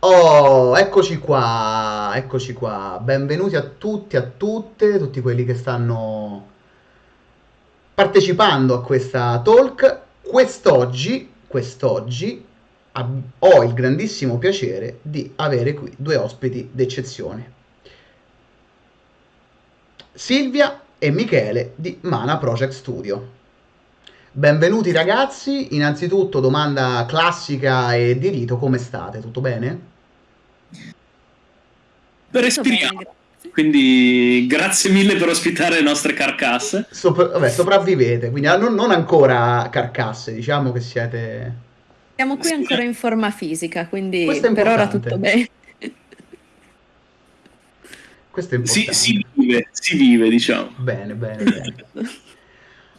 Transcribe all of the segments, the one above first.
Oh, eccoci qua, eccoci qua. Benvenuti a tutti, a tutte, tutti quelli che stanno partecipando a questa talk. Quest'oggi, quest'oggi ho il grandissimo piacere di avere qui due ospiti d'eccezione. Silvia e Michele di Mana Project Studio. Benvenuti ragazzi, innanzitutto domanda classica e di rito, come state? Tutto bene? Respiriamo. Quindi grazie mille per ospitare le nostre carcasse. Sopra- vabbè, sopravvivete, quindi ah, non, non ancora carcasse, diciamo che siete... Siamo qui ancora in forma fisica, quindi Questo è per ora tutto bene. Questo è Si, importante. si vive, si vive, diciamo. Bene, bene, bene.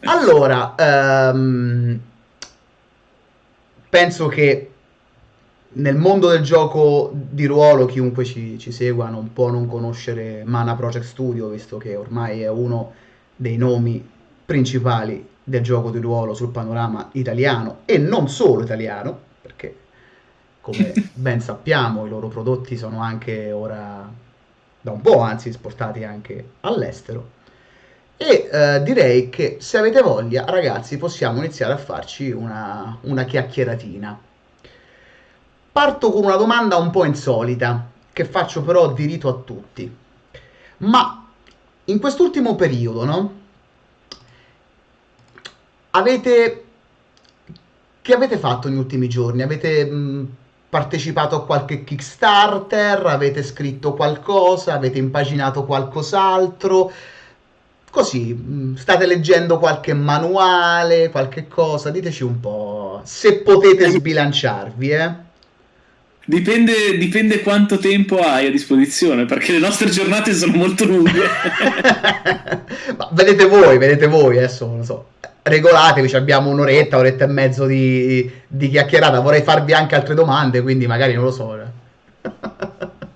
Allora, ehm, penso che nel mondo del gioco di ruolo chiunque ci, ci segua non può non conoscere Mana Project Studio, visto che ormai è uno dei nomi principali del gioco di ruolo sul panorama italiano e non solo italiano, perché come ben sappiamo i loro prodotti sono anche ora da un po', anzi, esportati anche all'estero. E eh, direi che se avete voglia, ragazzi, possiamo iniziare a farci una, una chiacchieratina. Parto con una domanda un po' insolita, che faccio però di rito a tutti. Ma in quest'ultimo periodo, no? Avete... Che avete fatto negli ultimi giorni? Avete mh, partecipato a qualche Kickstarter? Avete scritto qualcosa? Avete impaginato qualcos'altro? Così, mh, state leggendo qualche manuale, qualche cosa? Diteci un po', se potete sbilanciarvi, eh? Dipende, dipende quanto tempo hai a disposizione, perché le nostre giornate sono molto lunghe. Ma vedete voi, vedete voi, adesso non lo so. Regolatevi, abbiamo un'oretta, un'oretta e mezzo di, di chiacchierata. Vorrei farvi anche altre domande, quindi magari non lo so.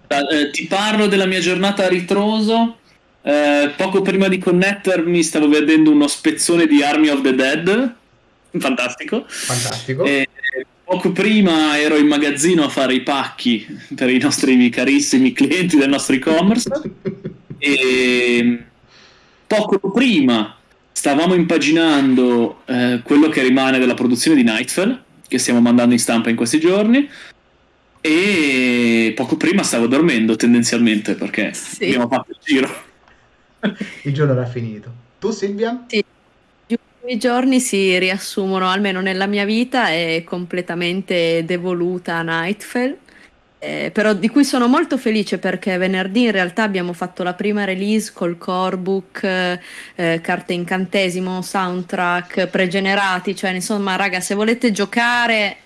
Eh, ti parlo della mia giornata a ritroso. Eh, poco prima di connettermi stavo vedendo uno spezzone di Army of the Dead. Fantastico. Fantastico. E poco prima ero in magazzino a fare i pacchi per i nostri carissimi clienti del nostro e-commerce. e poco prima stavamo impaginando eh, quello che rimane della produzione di Nightfall, che stiamo mandando in stampa in questi giorni. E poco prima stavo dormendo tendenzialmente perché Sì. abbiamo fatto il giro. Il giorno era finito. Tu, Silvia? Sì. Gli ultimi giorni si riassumono, almeno nella mia vita, è completamente devoluta a Nightfall. Eh, però di cui sono molto felice perché venerdì in realtà abbiamo fatto la prima release col core book, eh, carte incantesimo, soundtrack, pregenerati, cioè insomma raga se volete giocare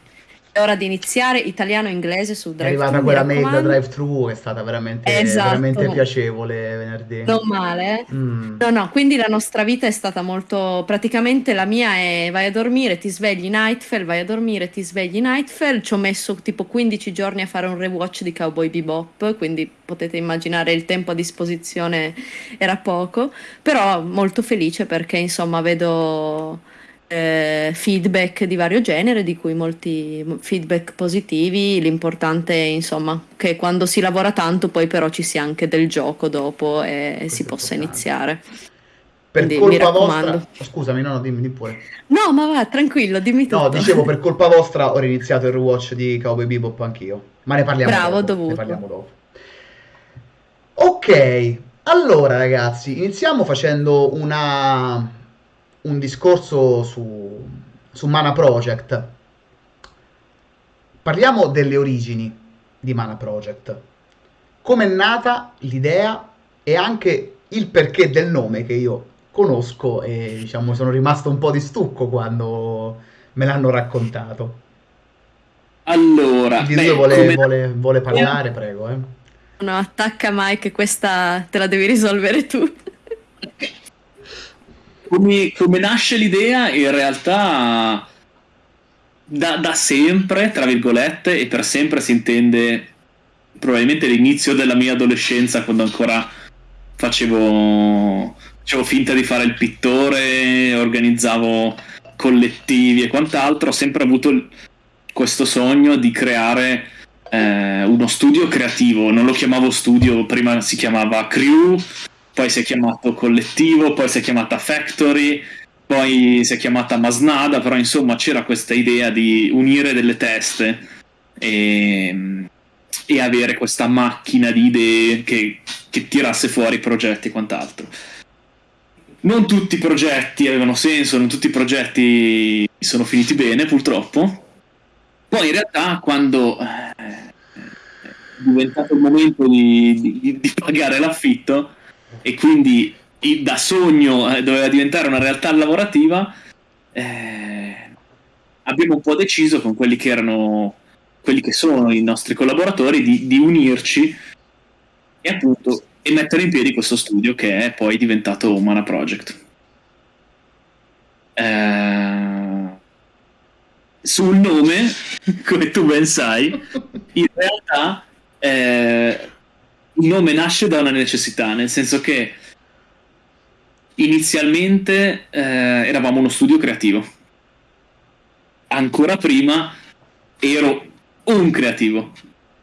è ora di iniziare italiano e inglese su È Drive arrivata mi quella mail da drive-thru, che è stata veramente, Esatto. veramente piacevole venerdì. Non male? Mm. No, no, quindi la nostra vita è stata molto. Praticamente la mia è vai a dormire, ti svegli Nightfall, vai a dormire, ti svegli Nightfall. Ci ho messo tipo 15 giorni a fare un rewatch di Cowboy Bebop, quindi potete immaginare il tempo a disposizione era poco. Però molto felice perché insomma vedo eh, feedback di vario genere, di cui molti feedback positivi. L'importante è insomma che quando si lavora tanto poi però ci sia anche del gioco dopo e Questo si possa iniziare. Per Quindi colpa vostra... Scusami, no, no, dimmi, pure. No, ma va, tranquillo, dimmi tutto. No, dicevo, per colpa vostra ho riniziato il rewatch di Cowboy Bebop anch'io. Ma ne parliamo Bravo, dopo. dovuto. Ne parliamo dopo. Ok, allora ragazzi, iniziamo facendo una... un discorso su... su Mana Project. Parliamo delle origini di Mana Project. Come è nata l'idea e anche il perché del nome che io conosco e diciamo sono rimasto un po' di stucco quando me l'hanno raccontato. Allora, Di beh, vuole, come- vuole- vuole parlare, prego. Eh. No, attacca Mike, questa te la devi risolvere tu. come, come nasce l'idea, in realtà da, da sempre, tra virgolette, e per sempre si intende probabilmente l'inizio della mia adolescenza, quando ancora facevo, facevo finta di fare il pittore, organizzavo collettivi e quant'altro, ho sempre avuto questo sogno di creare eh, uno studio creativo, non lo chiamavo studio, prima si chiamava Crew, poi si è chiamato Collettivo, poi si è chiamata Factory, poi si è chiamata Masnada, però insomma c'era questa idea di unire delle teste e, e avere questa macchina di idee che, che tirasse fuori progetti e quant'altro. Non tutti i progetti avevano senso, non tutti i progetti sono finiti bene purtroppo, poi in realtà quando eh, è diventato il momento di, di, di pagare l'affitto e quindi da sogno eh, doveva diventare una realtà lavorativa, eh, abbiamo un po' deciso con quelli che erano quelli che sono i nostri collaboratori di, di unirci e appunto e mettere in piedi questo studio che è poi diventato Mana Project. Eh, sul nome, come tu ben sai, in realtà eh, il nome nasce da una necessità, nel senso che inizialmente eh, eravamo uno studio creativo. Ancora prima ero un creativo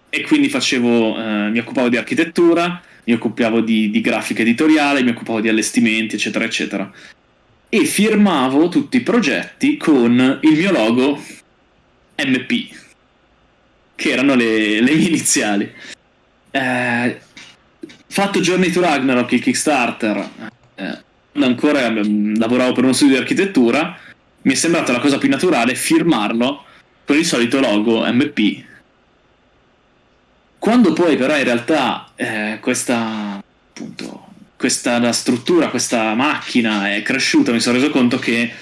e quindi facevo, eh, mi occupavo di architettura, mi occupavo di, di grafica editoriale, mi occupavo di allestimenti, eccetera, eccetera e firmavo tutti i progetti con il mio logo MP, che erano le, le mie iniziali. Eh, fatto Journey to Ragnarok, il Kickstarter, eh, ancora eh, lavoravo per uno studio di architettura, mi è sembrata la cosa più naturale firmarlo con il solito logo MP. Quando poi però in realtà eh, questa appunto questa struttura, questa macchina è cresciuta, mi sono reso conto che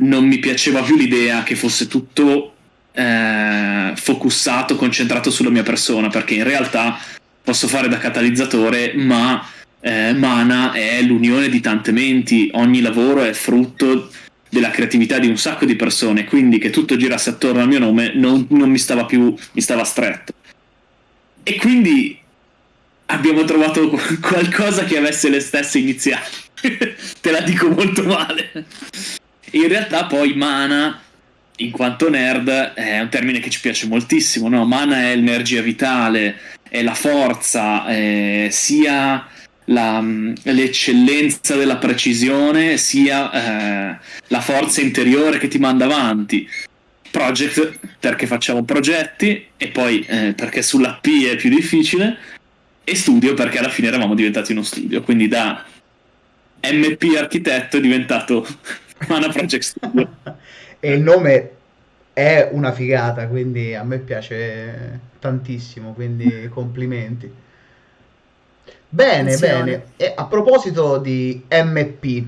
non mi piaceva più l'idea che fosse tutto eh, focussato, concentrato sulla mia persona, perché in realtà posso fare da catalizzatore, ma eh, Mana è l'unione di tante menti, ogni lavoro è frutto della creatività di un sacco di persone, quindi che tutto girasse attorno al mio nome non, non mi stava più, mi stava stretto. E quindi abbiamo trovato qualcosa che avesse le stesse iniziali. Te la dico molto male. In realtà poi mana, in quanto nerd, è un termine che ci piace moltissimo, no? Mana è l'energia vitale, è la forza, è sia la, l'eccellenza della precisione, sia eh, la forza interiore che ti manda avanti. Project perché facciamo progetti e poi eh, perché sulla P è più difficile e studio perché alla fine eravamo diventati uno studio, quindi da MP architetto è diventato Mana Project Studio. e il nome è una figata, quindi a me piace tantissimo, quindi complimenti. Bene, Attenzione. bene. E a proposito di MP,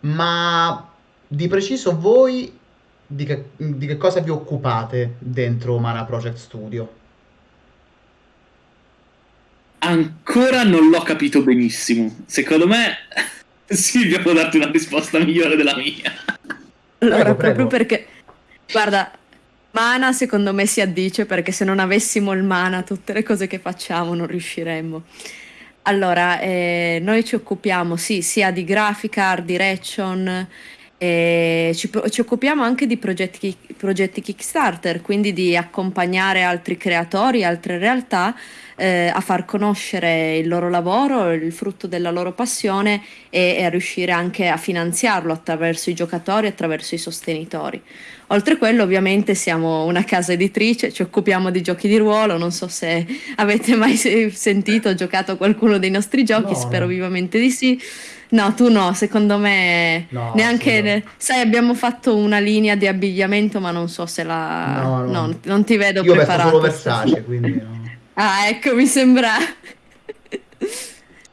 ma di preciso voi di che, di che cosa vi occupate dentro Mana Project Studio? ancora non l'ho capito benissimo. Secondo me Silvia può darti una risposta migliore della mia. Allora, prego, prego. proprio perché, guarda, mana secondo me si addice perché se non avessimo il mana tutte le cose che facciamo non riusciremmo. Allora, eh, noi ci occupiamo sì, sia di grafica, art direction, eh, ci, ci, occupiamo anche di progetti, progetti Kickstarter, quindi di accompagnare altri creatori, altre realtà eh, a far conoscere il loro lavoro, il frutto della loro passione e, e, a riuscire anche a finanziarlo attraverso i giocatori, attraverso i sostenitori. Oltre a quello, ovviamente, siamo una casa editrice, ci occupiamo di giochi di ruolo. Non so se avete mai sentito o giocato qualcuno dei nostri giochi, no, spero no. vivamente di sì. No, tu no, secondo me no, neanche. Ne... Sai, abbiamo fatto una linea di abbigliamento, ma non so se la. No, no. non ti vedo Io preparato. Io vesto solo Versace, quindi. No. Ah, ecco, mi sembra.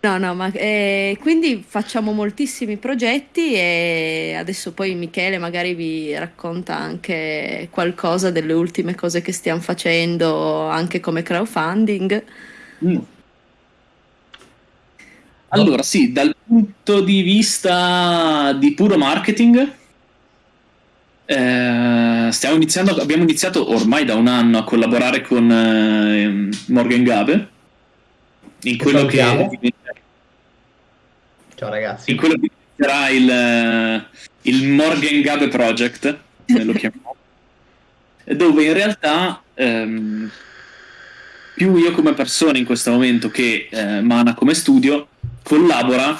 No, no, ma eh, quindi facciamo moltissimi progetti e adesso poi Michele magari vi racconta anche qualcosa delle ultime cose che stiamo facendo anche come crowdfunding. Mm. Allora, sì, dal punto di vista di puro marketing, eh, stiamo iniziando, abbiamo iniziato ormai da un anno a collaborare con eh, Morgan Gabe in quello che ciao ragazzi. In quello che sarà il, il Morgan Gabe Project lo chiamiamo. Dove in realtà ehm, più io come persona in questo momento che eh, Mana come studio collabora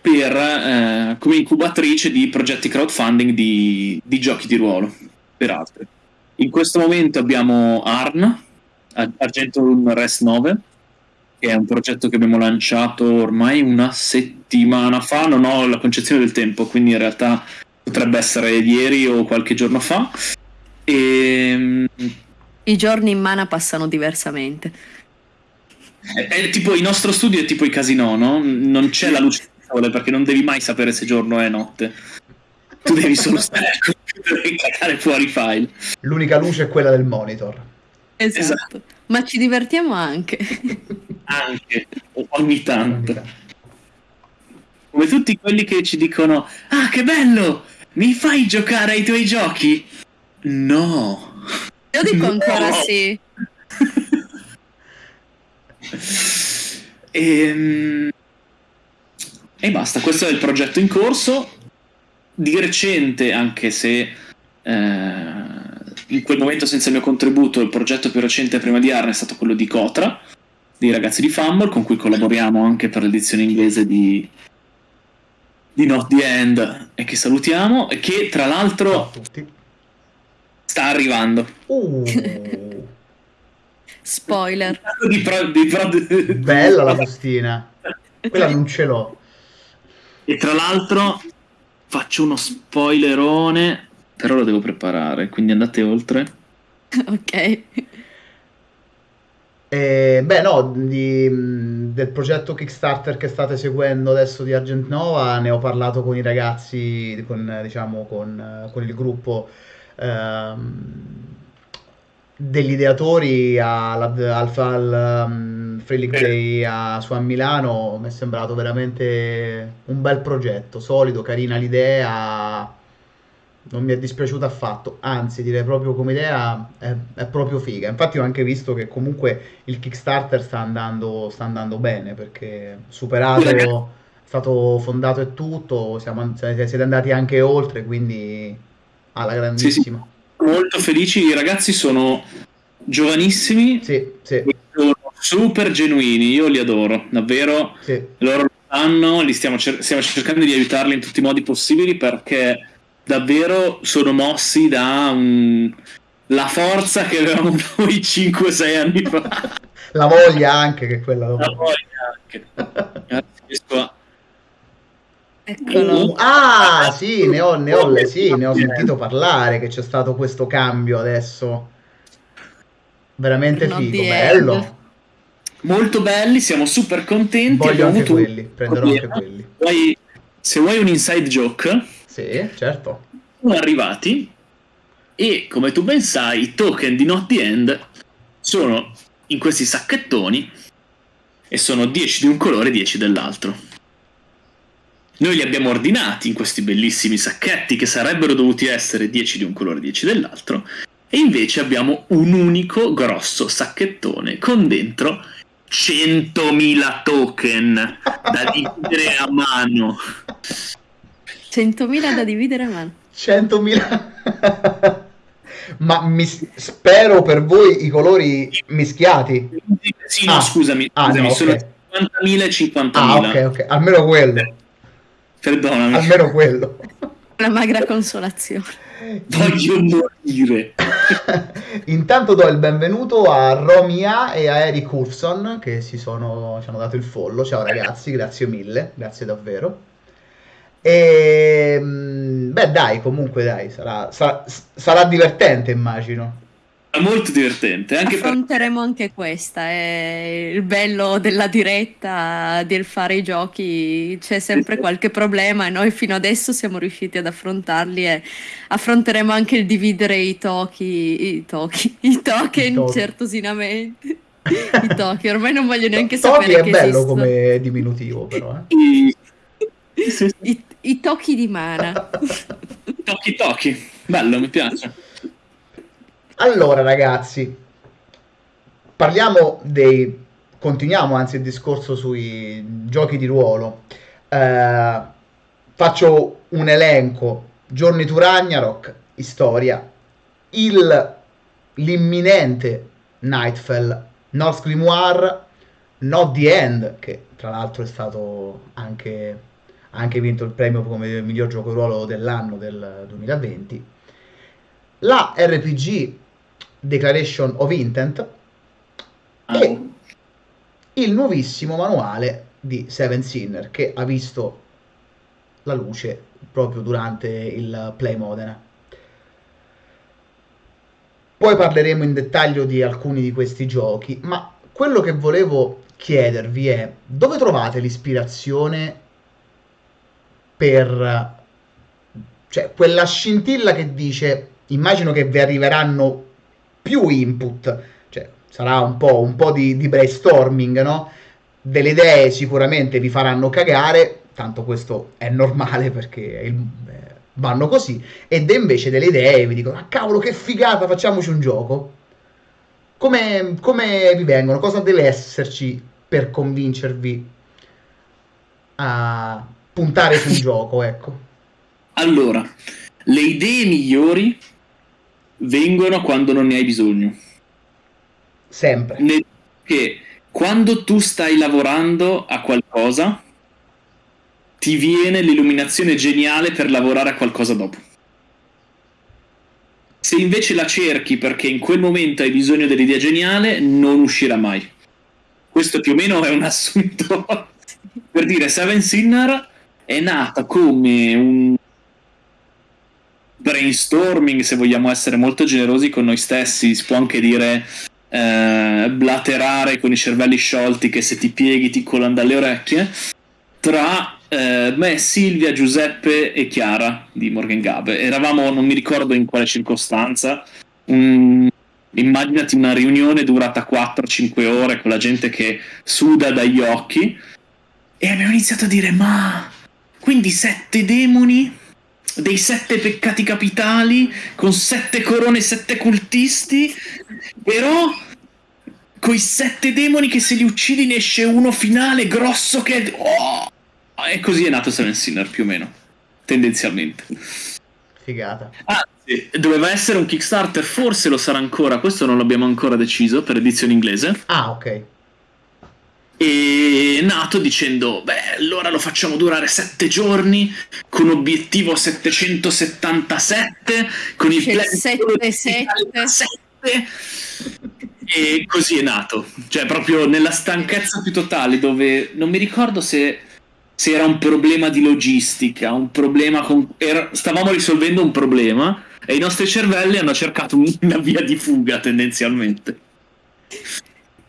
per, eh, come incubatrice di progetti crowdfunding di, di, giochi di ruolo per altri. In questo momento abbiamo ARN, Argentum Rest 9, che è un progetto che abbiamo lanciato ormai una settimana fa, non ho la concezione del tempo, quindi in realtà potrebbe essere ieri o qualche giorno fa. E... Ehm, I giorni in mana passano diversamente. È, è tipo il nostro studio è tipo i casino, no? Non c'è la luce sole perché non devi mai sapere se giorno o notte. Tu devi solo stare al computer e cagare fuori file. L'unica luce è quella del monitor. Esatto. esatto. Ma ci divertiamo anche. anche, ogni tanto. Come tutti quelli che ci dicono: Ah, che bello! Mi fai giocare ai tuoi giochi? No. Io dico ancora no. sì. e, ehm, e basta, questo è il progetto in corso. Di recente, anche se eh, in quel momento senza il mio contributo, il progetto più recente prima di Arne è stato quello di Cotra, dei ragazzi di Fumble, con cui collaboriamo anche per l'edizione inglese di, di Not the End, e che salutiamo, e che tra l'altro sta arrivando. Uh. Spoiler. Di pro, di pro... Bella la bustina. Quella non ce l'ho. E tra l'altro faccio uno spoilerone, però lo devo preparare, quindi andate oltre. ok. Eh, beh, no, di, del progetto Kickstarter che state seguendo adesso di Argent Nova ne ho parlato con i ragazzi, con, diciamo, con, con il gruppo ehm, degli ideatori al, al, al um, Free League Day a, su a Milano mi è sembrato veramente un bel progetto, solido, carina l'idea, non mi è dispiaciuta affatto, anzi direi proprio come idea è, è, proprio figa. Infatti ho anche visto che comunque il Kickstarter sta andando, sta andando bene perché superato, è stato fondato e tutto, siamo, siete andati anche oltre, quindi alla grandissima. Sì, sì molto felici. I ragazzi sono giovanissimi, sì, sì. sono super genuini. Io li adoro, davvero. Loro lo sanno, li stiamo, cer- stiamo cercando di aiutarli in tutti i modi possibili perché davvero sono mossi da un... la forza che avevamo noi 5-6 anni fa. La voglia anche che quella dopo. La voglia anche. Grazie, Eccolo. Uh, ah, sì, ne ho, ne ho, sì, ne ho sentito parlare che c'è stato questo cambio adesso. Veramente Not figo, bello. End. Molto belli, siamo super contenti. Voglio anche quelli, prenderò anche quelli. Poi, se vuoi un inside joke, sì, certo. Sono arrivati e come tu ben sai, i token di Not the End sono in questi sacchettoni e sono 10 di un colore e 10 dell'altro. Noi li abbiamo ordinati in questi bellissimi sacchetti che sarebbero dovuti essere 10 di un colore e 10 dell'altro, e invece abbiamo un unico grosso sacchettone con dentro 100.000 token da dividere a mano. 100.000 da dividere a mano. 100.000. Ma mi, spero per voi i colori mischiati. Sì, no, ah. scusami, ah, scusami no, sono okay. 50.000 e 50.000. Ah, ok, ok, almeno quello. Perdonami. Almeno quello. Una magra consolazione. Voglio morire. Intanto do il benvenuto a Romia e a Eric Urson che si sono, ci hanno dato il follo. Ciao ragazzi, grazie mille, grazie davvero. E mm, beh, dai, comunque dai, sarà, sarà, sarà divertente, immagino molto divertente. Anche Affronteremo per... anche questa, è il bello della diretta, del fare i giochi, c'è sempre qualche problema e noi fino adesso siamo riusciti ad affrontarli e affronteremo anche il dividere i tochi, i tochi, i token I token. certosinamente. I tochi, ormai non voglio neanche to- sapere che è bello esistono. come diminutivo però. Eh. I, I, I tocchi di mana. Tocchi tocchi, bello, mi piace. Allora, ragazzi, parliamo dei. Continuiamo anzi il discorso sui giochi di ruolo. Eh, faccio un elenco: Giorni to Ragnarok, storia. Il l'imminente Nightfall, North Grimoire, Not the End, che tra l'altro è stato anche, anche vinto il premio come miglior gioco ruolo dell'anno del 2020, la RPG Declaration of Intent Ah, e il nuovissimo manuale di Seven Sinner che ha visto la luce proprio durante il Play Modena. Poi parleremo in dettaglio di alcuni di questi giochi, ma quello che volevo chiedervi è dove trovate l'ispirazione per cioè quella scintilla che dice immagino che vi arriveranno più input, cioè sarà un po', un po di, di brainstorming, no? Delle idee sicuramente vi faranno cagare, tanto questo è normale perché il, eh, vanno così, ed invece delle idee vi dicono, ah cavolo che figata, facciamoci un gioco. Come, come vi vengono? Cosa deve esserci per convincervi a puntare su un gioco, ecco? Allora, le idee migliori vengono quando non ne hai bisogno. Sempre. Nel- Che quando tu stai lavorando a qualcosa, ti viene l'illuminazione geniale per lavorare a qualcosa dopo. Se invece la cerchi perché in quel momento hai bisogno dell'idea geniale, non uscirà mai. Questo più o meno è un assunto per dire Seven Sinner è nata come un brainstorming, se vogliamo essere molto generosi con noi stessi, si può anche dire eh, blaterare con i cervelli sciolti che se ti pieghi ti colano dalle orecchie, tra eh, me, Silvia, Giuseppe e Chiara di Morgan Gabe. Eravamo, non mi ricordo in quale circostanza, un- immaginati una riunione durata 4-5 ore con la gente che suda dagli occhi e abbiamo iniziato a dire ma quindi sette demoni dei sette peccati capitali con sette corone e sette cultisti però coi sette demoni che se li uccidi ne esce uno finale grosso che è... Oh! e così è nato Seven Sinner più o meno tendenzialmente Figata. Anzi, doveva essere un Kickstarter, forse lo sarà ancora, questo non l'abbiamo ancora deciso per edizione inglese. Ah, ok. E nato dicendo: Beh, allora lo facciamo durare 7 giorni con obiettivo 777 con il C'è il plan solo di 7-7. 7. E così è nato, cioè proprio nella stanchezza più totale, dove non mi ricordo se, se era un problema di logistica, un problema con. era- stavamo risolvendo un problema e i nostri cervelli hanno cercato una via di fuga tendenzialmente.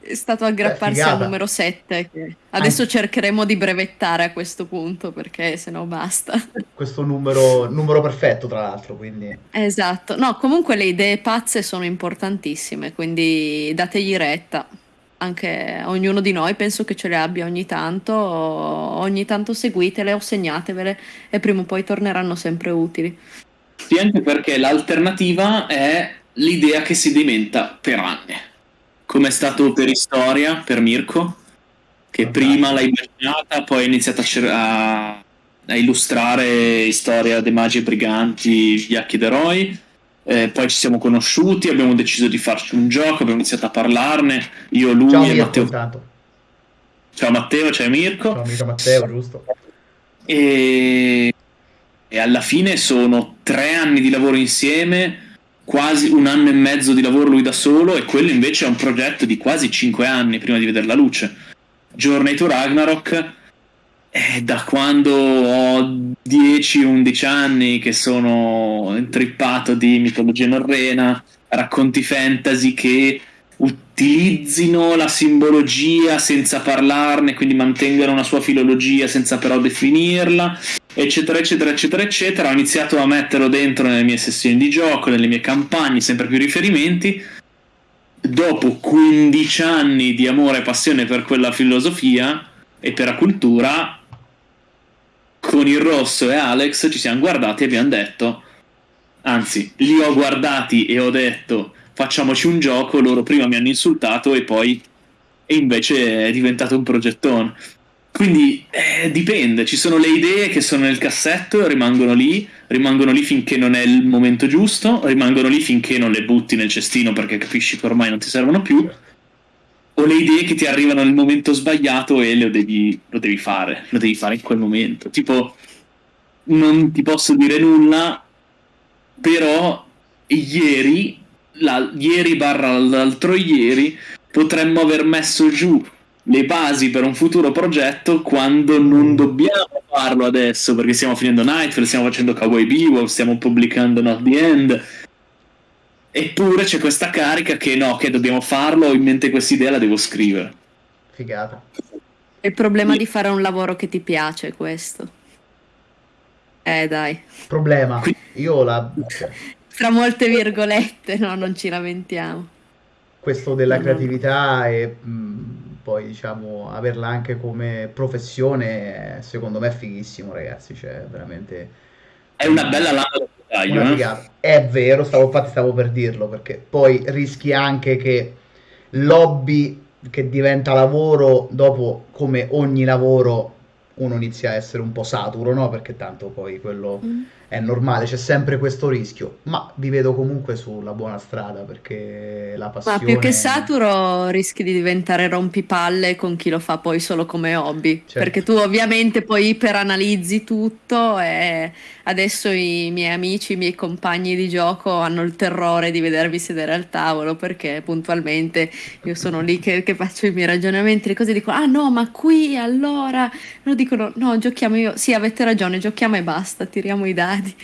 È stato aggrapparsi figata. al numero 7. Che adesso cercheremo di brevettare a questo punto perché sennò basta. Questo numero, numero perfetto, tra l'altro, quindi... Esatto. No, comunque le idee pazze sono importantissime, quindi dategli retta. Anche ognuno di noi penso che ce le abbia ogni tanto, ogni tanto seguitele o segnatevele e prima o poi torneranno sempre utili. Sì, anche perché l'alternativa è l'idea che si dimenta per anni. Come è stato per Istoria, per Mirko, che Fantastico. prima l'ha immaginata, poi ha iniziato a, a- illustrare Storia dei magi e briganti, gli Acchi d'eroi. Eh, poi ci siamo conosciuti, abbiamo deciso di farci un gioco, abbiamo iniziato a parlarne. Io, lui Ciao e Mirko, Matteo. intanto. Ciao Matteo, ciao Mirko. Ciao amico Matteo, giusto? E... e alla fine sono tre anni di lavoro insieme, quasi un anno e mezzo di lavoro lui da solo, e quello invece è un progetto di quasi cinque anni prima di vedere la luce. Journey to Ragnarok è da quando ho 10-11 anni che sono intrippato di mitologia norrena, racconti fantasy che utilizzino la simbologia senza parlarne, quindi mantengano una sua filologia senza però definirla, eccetera, eccetera, eccetera, eccetera. Ho iniziato a metterlo dentro nelle mie sessioni di gioco, nelle mie campagne, sempre più riferimenti. Dopo 15 anni di amore e passione per quella filosofia e per la cultura, con il rosso e Alex ci siamo guardati e abbiamo detto, anzi, li ho guardati e ho detto facciamoci un gioco, loro prima mi hanno insultato e poi e invece è diventato un progettone. Quindi eh, dipende, ci sono le idee che sono nel cassetto, rimangono lì, rimangono lì finché non è il momento giusto, rimangono lì finché non le butti nel cestino perché capisci che ormai non ti servono più, o le idee che ti arrivano nel momento sbagliato e lo devi, lo devi fare, lo devi fare in quel momento. Tipo, non ti posso dire nulla, però ieri, la, ieri barra l'altro ieri, potremmo aver messo giù le basi per un futuro progetto quando non dobbiamo farlo adesso perché stiamo finendo Nightfall, stiamo facendo Cowboy Bebop, stiamo pubblicando Not the End. Eppure c'è questa carica che no, che dobbiamo farlo ho in mente questa idea, la devo scrivere. Figata. Il problema di fare un lavoro che ti piace questo. Eh dai. Problema. Io la tra molte virgolette no non ci lamentiamo. Questo della creatività e mh, poi diciamo averla anche come professione secondo me è fighissimo ragazzi cioè veramente. È una bella lama da taglio eh? è vero stavo, infatti stavo per dirlo perché poi rischi anche che l'hobby che diventa lavoro dopo come ogni lavoro uno inizia a essere un po' saturo no? Perché tanto poi quello mm è normale, c'è sempre questo rischio, ma vi vedo comunque sulla buona strada perché la passione... Ma più che saturo rischi di diventare rompipalle con chi lo fa poi solo come hobby, certo. perché tu ovviamente poi iperanalizzi tutto e adesso i miei amici, i miei compagni di gioco hanno il terrore di vedervi sedere al tavolo perché puntualmente io sono lì che, che faccio i miei ragionamenti, le cose dicono ah no ma qui allora, lo dicono no giochiamo io, sì avete ragione, giochiamo e basta, tiriamo i dadi.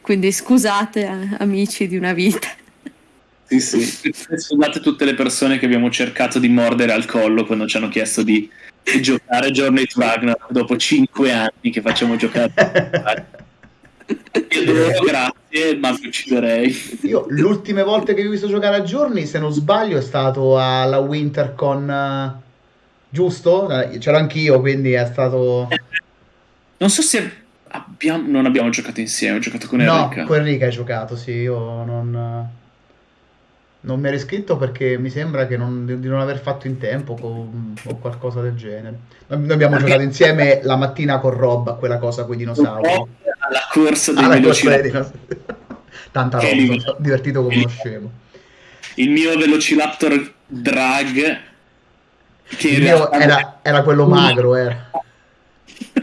Quindi scusate eh, amici di una vita. Sì, sì, scusate tutte le persone che abbiamo cercato di mordere al collo quando ci hanno chiesto di, giocare Journey to Ragnarok dopo cinque anni che facciamo giocare. Io loro grazie, ma mi ucciderei. Io l'ultima volta che vi ho visto giocare a Journey, se non sbaglio, è stato alla WinterCon, uh, giusto? C'ero anch'io, quindi è stato... Non so se Abbiamo, non abbiamo giocato insieme, ho giocato con Enrica. No, con Enrica hai giocato, sì, io non, non mi ero iscritto perché mi sembra non, di non aver fatto in tempo con, o qualcosa del genere. Noi abbiamo giocato insieme la mattina con Rob a quella cosa con i dinosauri. Alla corsa dei Velociraptor. Tanta roba, mi divertito come uno scemo. Il mio Velociraptor drag che il mio era, era quello magro, era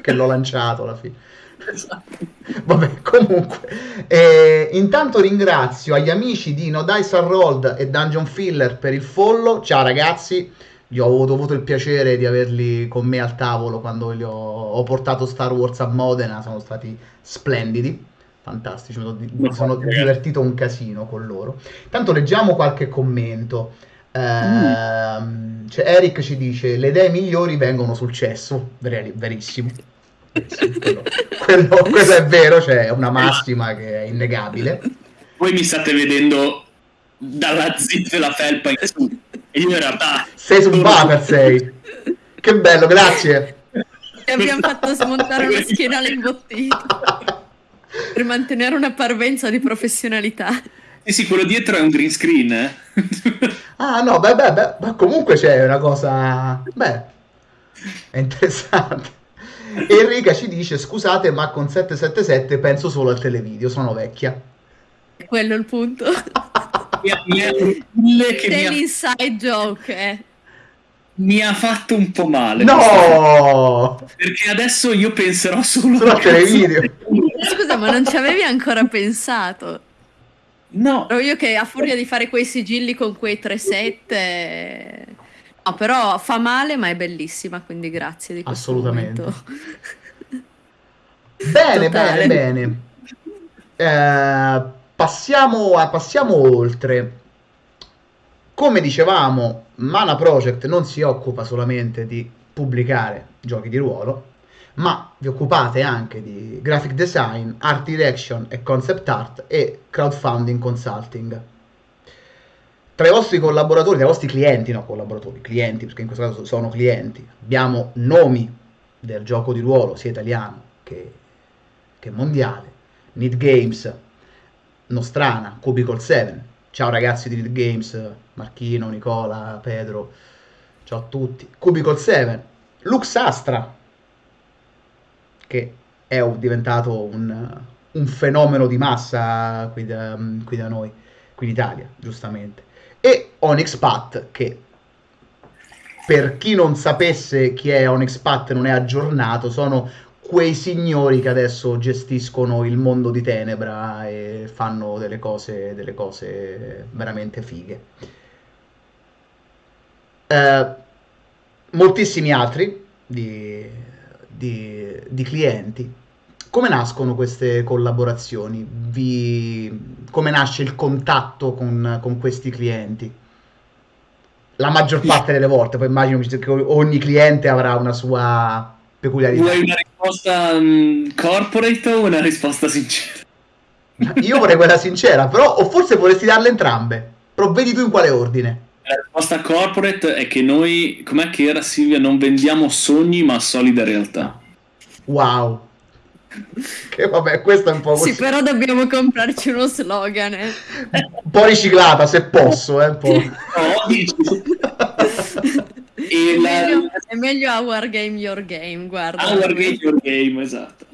che l'ho lanciato alla fine. Esatto. Vabbè, comunque, eh, intanto ringrazio agli amici di No Dice Rolled e Dungeon Filler per il follow. Ciao ragazzi, io ho avuto il piacere di averli con me al tavolo quando ho, ho, portato Star Wars a Modena, sono stati splendidi. Fantastici, mi sono divertito un casino con loro. Intanto leggiamo qualche commento. Uh, mm. cioè Eric ci dice le idee migliori vengono sul cesso, Ver- verissimo quello, quello, quello, è vero, cioè è una massima che è innegabile. Voi mi state vedendo dalla zip la felpa in su io in realtà... Sei su Buffer, sei. Che bello, grazie. Ti abbiamo fatto smontare una schienale imbottita per mantenere una parvenza di professionalità. Sì, sì, quello dietro è un green screen, eh? ah, no, beh, beh, beh, ma comunque c'è una cosa... Beh, è interessante. Enrica ci dice scusate ma con 777 penso solo al televideo, sono vecchia. Quello è il punto. C'è l'inside joke, eh. Mi ha fatto un po' male. No! Perché adesso io penserò solo, solo al televideo. Scusa, ma non ci avevi ancora pensato? No. Ero io che a furia di fare quei sigilli con quei 3-7 No, però fa male, ma è bellissima, quindi grazie di questo Assolutamente. momento. Bene, bene, bene. Eh, passiamo, a, passiamo oltre. Come dicevamo, Mana Project non si occupa solamente di pubblicare giochi di ruolo, ma vi occupate anche di graphic design, art direction e concept art e crowdfunding consulting tra i vostri collaboratori, tra i vostri clienti, no collaboratori, clienti, perché in questo caso sono clienti, abbiamo nomi del gioco di ruolo, sia italiano che, che mondiale, Need Games, Nostrana, Cubicle 7. Ciao ragazzi di Need Games, Marchino, Nicola, Pedro, ciao a tutti. Cubicle 7, Lux Astra, che è diventato un, un fenomeno di massa qui da, qui da, noi, qui in Italia, giustamente. E Onyx Pat, che per chi non sapesse chi è Onyx Pat non è aggiornato, sono quei signori che adesso gestiscono il mondo di Tenebra e fanno delle cose, delle cose veramente fighe. Eh, moltissimi altri di, di, di, clienti. Come nascono queste collaborazioni? Vi, come nasce il contatto con, con questi clienti? La maggior parte delle volte, poi immagino che ogni cliente avrà una sua peculiarità. Vuoi una risposta um, corporate o una risposta sincera? Io vorrei quella sincera, però o forse vorresti darle entrambe. Però vedi tu in quale ordine. La risposta corporate è che noi, com'è che era Silvia, non vendiamo sogni ma solide realtà. Wow. Che vabbè, questo è un po' così. Sì, però dobbiamo comprarci uno slogan. Eh. Un po' riciclata, se posso, eh, un po'. No, dici. è, la... meglio, è meglio Our Game Your Game, guarda. Our Game Your Game, esatto.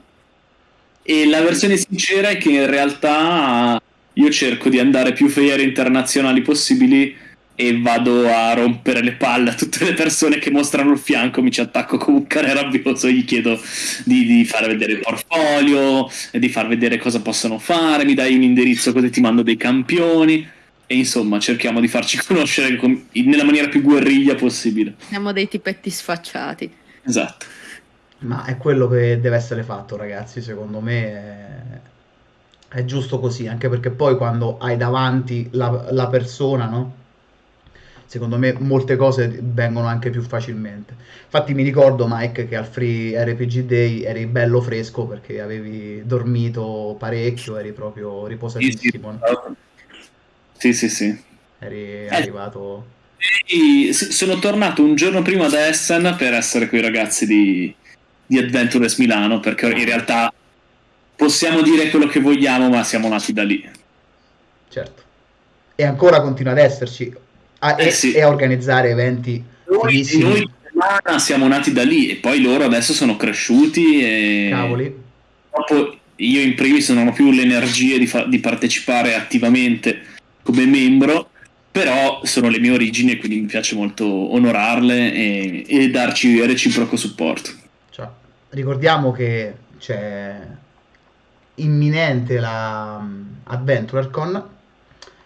E la versione sincera è che in realtà io cerco di andare più fiere internazionali possibili e vado a rompere le palle a tutte le persone che mostrano il fianco, mi ci attacco come un cane rabbioso, gli chiedo di, di far vedere il portfolio, di far vedere cosa possono fare, mi dai un indirizzo così ti mando dei campioni e insomma cerchiamo di farci conoscere com- nella maniera più guerriglia possibile. Siamo dei tipetti sfacciati. Esatto. Ma è quello che deve essere fatto ragazzi, secondo me è, è giusto così, anche perché poi quando hai davanti la, la persona, no? secondo me molte cose vengono anche più facilmente. Infatti mi ricordo Mike che al Free RPG Day eri bello fresco perché avevi dormito parecchio, eri proprio riposatissimo. Sì, sì, sì. Eri eh. arrivato... Sì, sono tornato un giorno prima da Essen per essere con i ragazzi di, di Adventures Milano perché in realtà possiamo dire quello che vogliamo ma siamo nati da lì. Certo. E ancora continua ad esserci a, eh, e, sì. e, a organizzare eventi. Noi, noi siamo nati da lì e poi loro adesso sono cresciuti e Cavoli. Dopo io in primis non ho più l'energia di, fa- di partecipare attivamente come membro, però sono le mie origini e quindi mi piace molto onorarle e, e darci reciproco supporto. Cioè, ricordiamo che c'è imminente la um, AdventureCon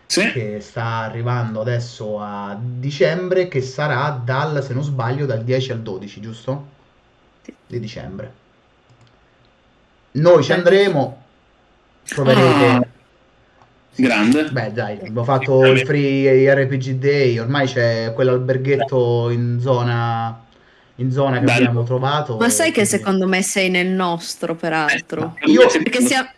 sì. che sta arrivando adesso a dicembre, che sarà dal, se non sbaglio, dal 10 al 12, giusto? Sì. Di dicembre. Noi ci andremo, troverete... Ah, grande. Beh dai, abbiamo fatto il free RPG Day, ormai c'è quell'alberghetto in zona in zona che Bello. abbiamo trovato. Ma sai che secondo me sei nel nostro, peraltro. Eh, io perché sia,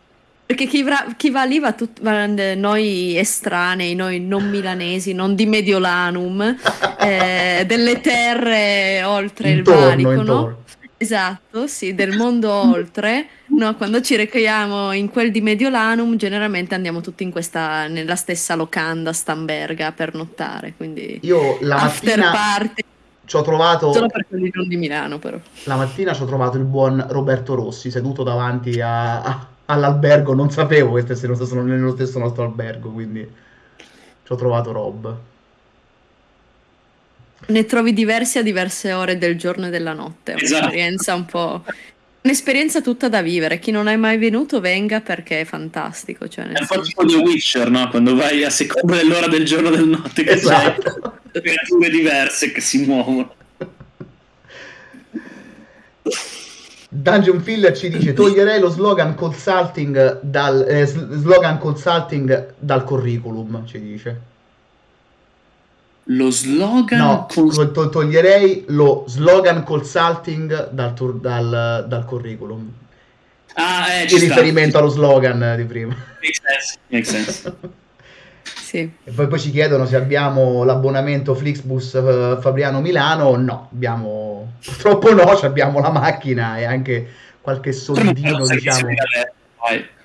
perché chi va, chi va lì va, tut, noi estranei, noi non milanesi, non di Mediolanum, eh, delle terre oltre intorno, il valico, no? Esatto, sì, del mondo oltre. No, quando ci rechiamo in quel di Mediolanum, generalmente andiamo tutti in questa, nella stessa locanda Stamberga per nottare. Quindi io la mattina party. ci ho trovato. Solo per quelli non di Milano, però. La mattina ci ho trovato il buon Roberto Rossi seduto davanti a, a all'albergo, non sapevo che stessero nello stesso nostro albergo, quindi ci ho trovato Rob. Ne trovi diversi a diverse ore del giorno e della notte, è esatto. un'esperienza un po'... Un'esperienza tutta da vivere, chi non è mai venuto venga perché è fantastico. Cioè è un po' tipo The Witcher, no? Quando vai a seconda dell'ora del giorno e del notte che esatto. c'è creature diverse che si muovono. Dungeon Filler ci dice toglierei lo slogan consulting dal, eh, slogan consulting dal curriculum, ci dice. Lo slogan? No, cons- to- toglierei lo slogan consulting dal, tur- dal, dal curriculum. Ah, eh, In riferimento allo slogan di prima. Makes sense. Makes sense. sì. E poi, poi ci chiedono se abbiamo l'abbonamento Flixbus uh, Fabriano Milano. No, abbiamo Purtroppo no, abbiamo la macchina e anche qualche soldino, diciamo,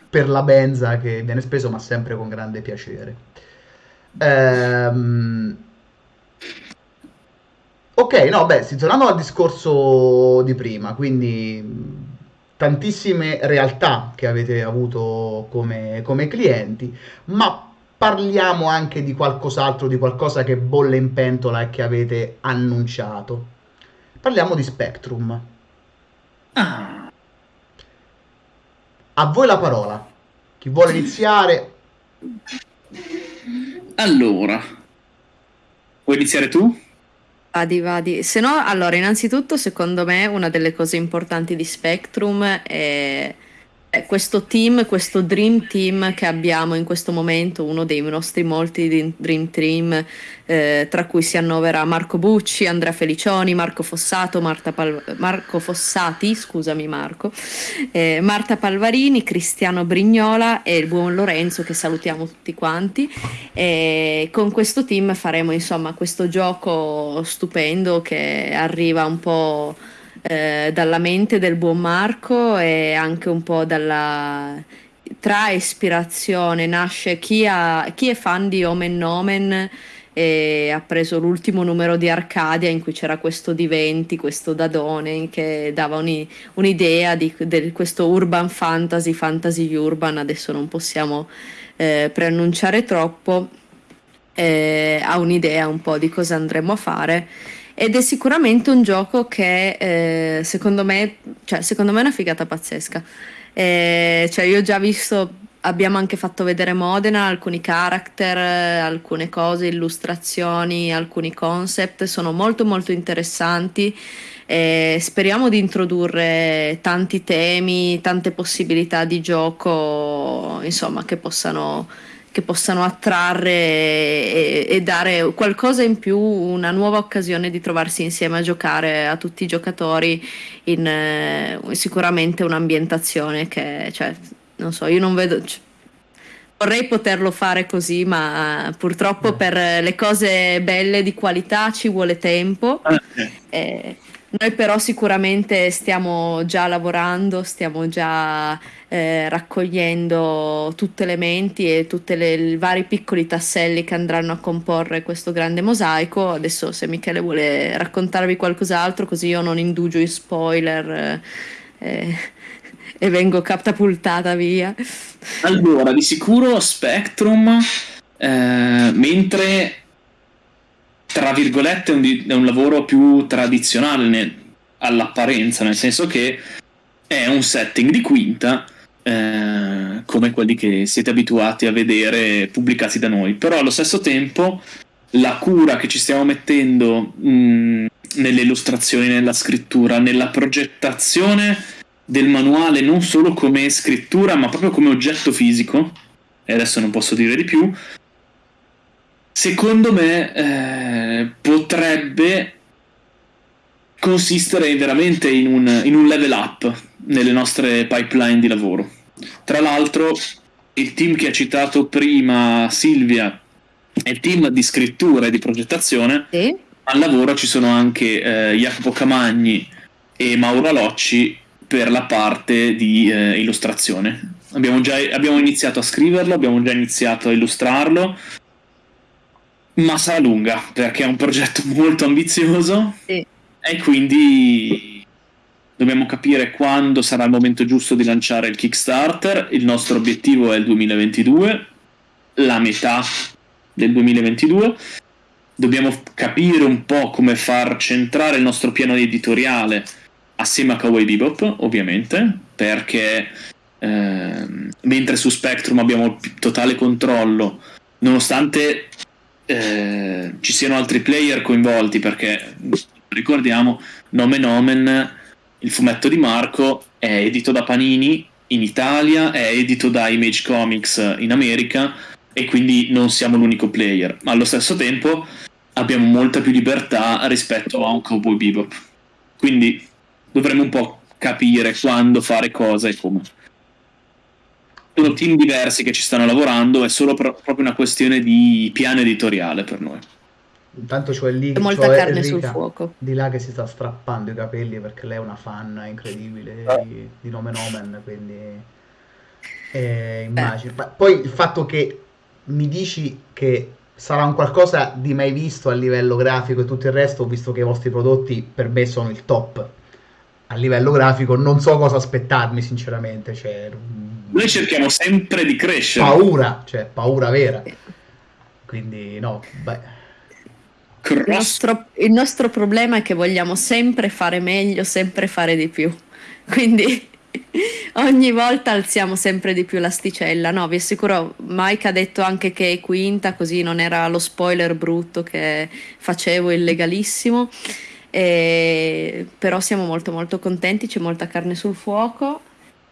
per la benza che viene speso, ma sempre con grande piacere. Ehm... Ok, no, beh, si tornando al discorso di prima, quindi tantissime realtà che avete avuto come, come clienti, ma parliamo anche di qualcos'altro, di qualcosa che bolle in pentola e che avete annunciato. Parliamo di Spectrum. Ah, A voi la parola. Chi vuole iniziare? allora, vuoi iniziare tu? Vadi, vadi. Se no, allora, innanzitutto, secondo me, una delle cose importanti di Spectrum è, questo team, questo Dream Team che abbiamo in questo momento, uno dei nostri molti Dream Team, eh, tra cui si annovera Marco Bucci, Andrea Felicioni, Marco Fossato, Marta Pal- Marco Fossati, scusami Marco, eh, Marta Palvarini, Cristiano Brignola e il buon Lorenzo che salutiamo tutti quanti. E con questo team faremo insomma questo gioco stupendo che arriva un po' eh, dalla mente del buon Marco e anche un po' dalla tra ispirazione nasce chi, ha- chi è fan di Omen Nomen e ha preso l'ultimo numero di Arcadia in cui c'era questo Diventi, questo Dadone che dava uni- un'idea di del- questo urban fantasy, fantasy urban, adesso non possiamo eh, preannunciare troppo, eh, ha un'idea un po' di cosa andremo a fare. Ed è sicuramente un gioco che eh, secondo me, cioè, secondo me è una figata pazzesca. Eh, cioè, io ho già visto, abbiamo anche fatto vedere Modena, alcuni character, eh, alcune cose, illustrazioni, alcuni concept, sono molto molto interessanti. E speriamo di introdurre tanti temi, tante possibilità di gioco, insomma, che possano, che possano attrarre e, e dare qualcosa in più, una nuova occasione di trovarsi insieme a giocare a tutti i giocatori in eh, sicuramente un'ambientazione che, cioè, non so, io non vedo. c- Vorrei poterlo fare così, ma purtroppo per le cose belle di qualità ci vuole tempo. Ah, Eh, noi però sicuramente stiamo già lavorando, stiamo già eh, raccogliendo tutte le menti e tutti i vari piccoli tasselli che andranno a comporre questo grande mosaico. Adesso se Michele vuole raccontarvi qualcos'altro, così io non indugio in spoiler eh, eh, e vengo catapultata via. Allora, di sicuro Spectrum, eh, mentre tra virgolette è un, è un lavoro più tradizionale nel- all'apparenza, nel senso che è un setting di quinta eh, come quelli che siete abituati a vedere pubblicati da noi, però allo stesso tempo la cura che ci stiamo mettendo nelle illustrazioni, nella scrittura, nella progettazione del manuale non solo come scrittura ma proprio come oggetto fisico e adesso non posso dire di più secondo me eh, potrebbe consistere veramente in un, in un level up nelle nostre pipeline di lavoro tra l'altro il team che ha citato prima Silvia è il team di scrittura e di progettazione Sì? al lavoro ci sono anche eh, Jacopo Camagni e Mauro Alocci per la parte di eh, illustrazione. Abbiamo già abbiamo iniziato a scriverlo, abbiamo già iniziato a illustrarlo, ma sarà lunga perché è un progetto molto ambizioso Sì. e quindi dobbiamo capire quando sarà il momento giusto di lanciare il Kickstarter. Il nostro obiettivo è il 2022, la metà del 2022 dobbiamo capire un po' come far centrare il nostro piano editoriale assieme a Kawaii Bebop, ovviamente, perché ehm, mentre su Spectrum abbiamo totale controllo, nonostante eh, ci siano altri player coinvolti, perché ricordiamo, Nomen Omen, il fumetto di Marco, è edito da Panini in Italia, è edito da Image Comics in America e quindi non siamo l'unico player, ma allo stesso tempo abbiamo molta più libertà rispetto a un Cowboy Bebop. Quindi dovremmo un po' capire quando fare cosa e come. Sono team diversi che ci stanno lavorando, è solo pro- proprio una questione di piano editoriale per noi. Intanto c'ho lì, C'è molta c'ho carne sul Enrica fuoco. di là che si sta strappando i capelli perché lei è una fan incredibile Ah. di, di Nomen Omen, quindi eh, immagino. Ma poi il fatto che mi dici che sarà un qualcosa di mai visto a livello grafico e tutto il resto, visto che i vostri prodotti per me sono il top a livello grafico, non so cosa aspettarmi sinceramente, cioè, Noi cerchiamo sempre di crescere. paura, cioè paura vera. Quindi no, beh, Il nostro, il nostro problema è che vogliamo sempre fare meglio, sempre fare di più. Quindi ogni volta alziamo sempre di più l'asticella. No, vi assicuro, Mike ha detto anche che è quinta, così non era lo spoiler brutto che facevo illegalissimo. E- però siamo molto molto contenti, c'è molta carne sul fuoco.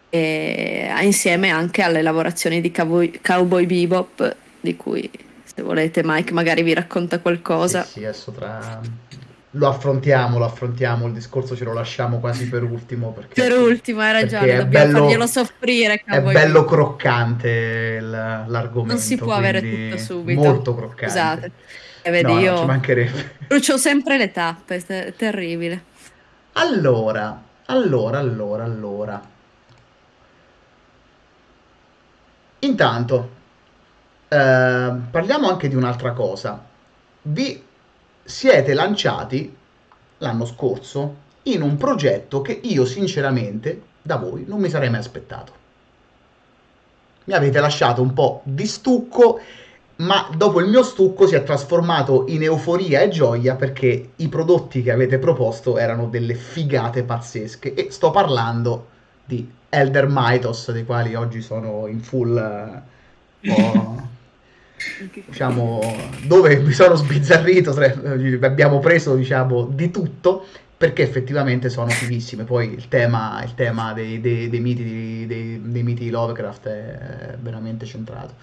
E insieme anche alle lavorazioni di Cowboy, Cowboy Bebop, di cui se volete Mike magari vi racconta qualcosa. Sì, sì, adesso tra... Lo affrontiamo, lo affrontiamo, il discorso ce lo lasciamo quasi per ultimo perché, Per ultimo, hai ragione, dobbiamo bello- farglielo soffrire. è bello croccante l'argomento. Non si può avere tutto subito. Molto croccante. Scusate. E vedi, No, no, io ci mancherebbe. brucio sempre le tappe, è ter- terribile. Allora, allora, allora, allora. Intanto, eh, parliamo anche di un'altra cosa. Vi siete lanciati l'anno scorso in un progetto che io sinceramente da voi non mi sarei mai aspettato. Mi avete lasciato un po' di stucco, ma dopo il mio stucco si è trasformato in euforia e gioia perché i prodotti che avete proposto erano delle figate pazzesche e sto parlando di Elder Mythos, dei quali oggi sono in full ho- diciamo, dove mi sono sbizzarrito, tre- abbiamo preso, diciamo, di tutto, perché effettivamente sono fighissime. Poi il tema, il tema dei, dei- dei miti, dei miti di Lovecraft è veramente centrato.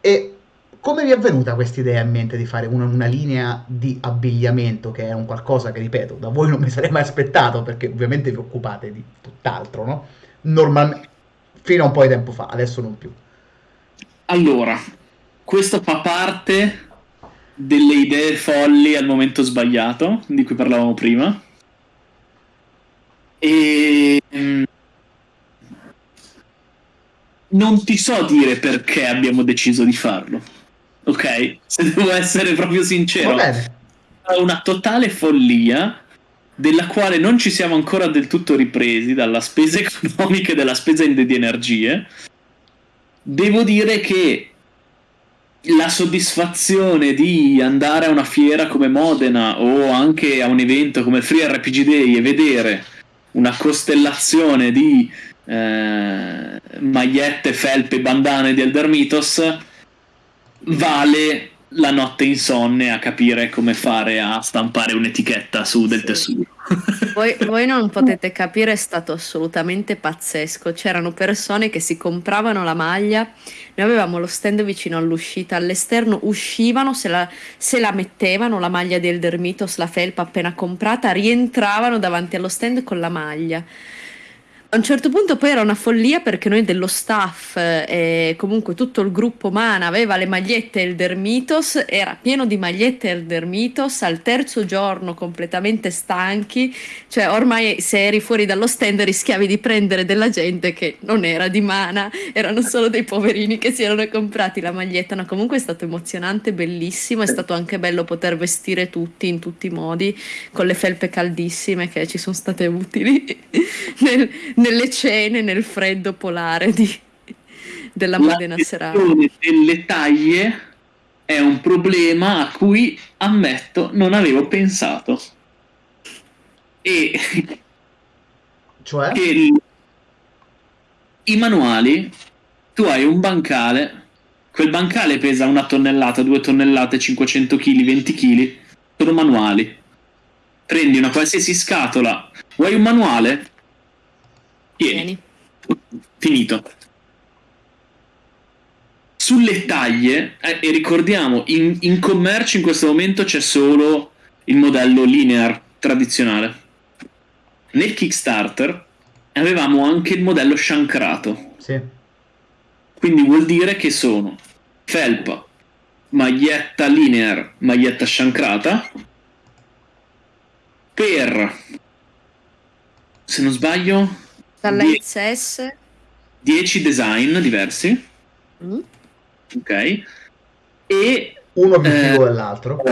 E come vi è venuta questa idea in mente di fare una, una linea di abbigliamento, che è un qualcosa che, ripeto, da voi non mi sarei mai aspettato, perché ovviamente vi occupate di tutt'altro, no? Normalmente, fino a un po' di tempo fa, adesso non più. Allora, questo fa parte delle idee folli al momento sbagliato, di cui parlavamo prima. E mm, non ti so dire perché abbiamo deciso di farlo. Ok? Se devo essere proprio sincero, è una totale follia della quale non ci siamo ancora del tutto ripresi dalla spesa economica e dalla spesa di energie. Devo dire che la soddisfazione di andare a una fiera come Modena o anche a un evento come Free RPG Day e vedere una costellazione di eh, magliette, felpe, bandane di Elder Mythos vale la notte insonne a capire come fare a stampare un'etichetta su del Sì. tessuto. Voi, voi non potete capire, è stato assolutamente pazzesco. C'erano persone che si compravano la maglia, noi avevamo lo stand vicino all'uscita, all'esterno uscivano, se la, se la mettevano la maglia del Dermitos, la felpa appena comprata, rientravano davanti allo stand con la maglia. A un certo punto poi era una follia perché noi dello staff eh, e comunque tutto il gruppo Mana aveva le magliette Elder Mythos, era pieno di magliette Elder Mythos, al terzo giorno completamente stanchi, cioè ormai se eri fuori dallo stand rischiavi di prendere della gente che non era di Mana, erano solo dei poverini che si erano comprati la maglietta, no comunque è stato emozionante, bellissimo, è stato anche bello poter vestire tutti in tutti i modi, con le felpe caldissime che ci sono state utili nel- nelle cene, nel freddo polare di- della Modena serale. gestione delle taglie è un problema a cui ammetto non avevo pensato. E Cioè? che il- i manuali tu hai un bancale quel bancale pesa una tonnellata, due tonnellate, 500 kg, 20 kg sono manuali prendi una qualsiasi scatola vuoi un manuale? Tieni, Vieni. finito sulle taglie eh, e ricordiamo in, in commercio in questo momento c'è solo il modello linear tradizionale nel Kickstarter avevamo anche il modello shankrato Sì. quindi vuol dire che sono felpa, maglietta linear, maglietta shankrata per se non sbaglio Dalla Die- XS 10 design diversi. Mm, ok. E Uno più Eh, figo dell'altro.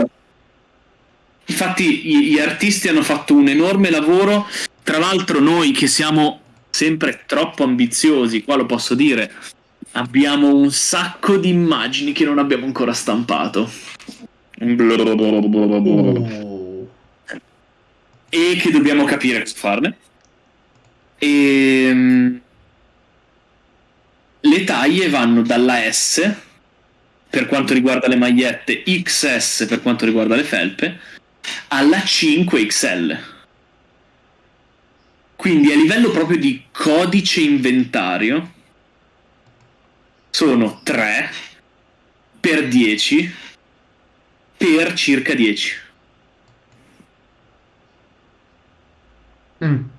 Infatti gli, gli artisti hanno fatto un enorme lavoro, tra l'altro noi che siamo sempre troppo ambiziosi, qua lo posso dire, abbiamo un sacco di immagini che non abbiamo ancora stampato. Uh, E che dobbiamo capire cosa farne. E le taglie vanno dalla S per quanto riguarda le magliette, XS per quanto riguarda le felpe, alla 5XL. Quindi a livello proprio di codice inventario sono 3 per 10 per circa 10. mm.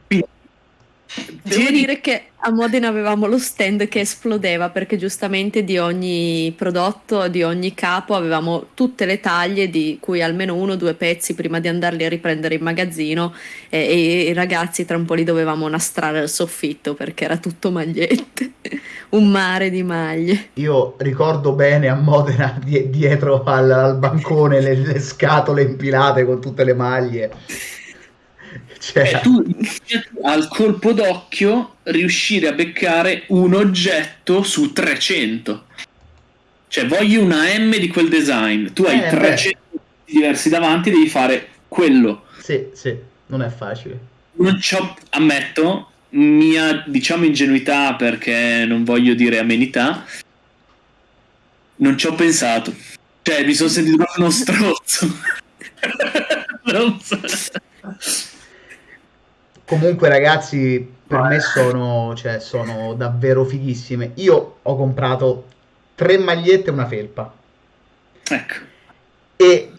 Devo Tieni- dire che a Modena avevamo lo stand che esplodeva perché giustamente di ogni prodotto, di ogni capo avevamo tutte le taglie di cui almeno uno o due pezzi prima di andarli a riprendere in magazzino e, e i ragazzi tra un po' li dovevamo nastrare al soffitto perché era tutto magliette, un mare di maglie. Io ricordo bene a Modena die- dietro al, al bancone le, le scatole impilate con tutte le maglie. Cioè, Eh, tu al colpo d'occhio riuscire a beccare un oggetto su 300. Cioè, voglio una M di quel design. Tu hai Eh, 300 diversi davanti, devi fare quello. sì, sì, non è facile. Non c'ho, ammetto, mia diciamo ingenuità perché non voglio dire amenità. Non ci ho pensato. Cioè, mi sono sentito uno strozzo. Non so. Comunque, ragazzi, per me sono, cioè, sono davvero fighissime. Io ho comprato tre magliette e una felpa. Ecco. E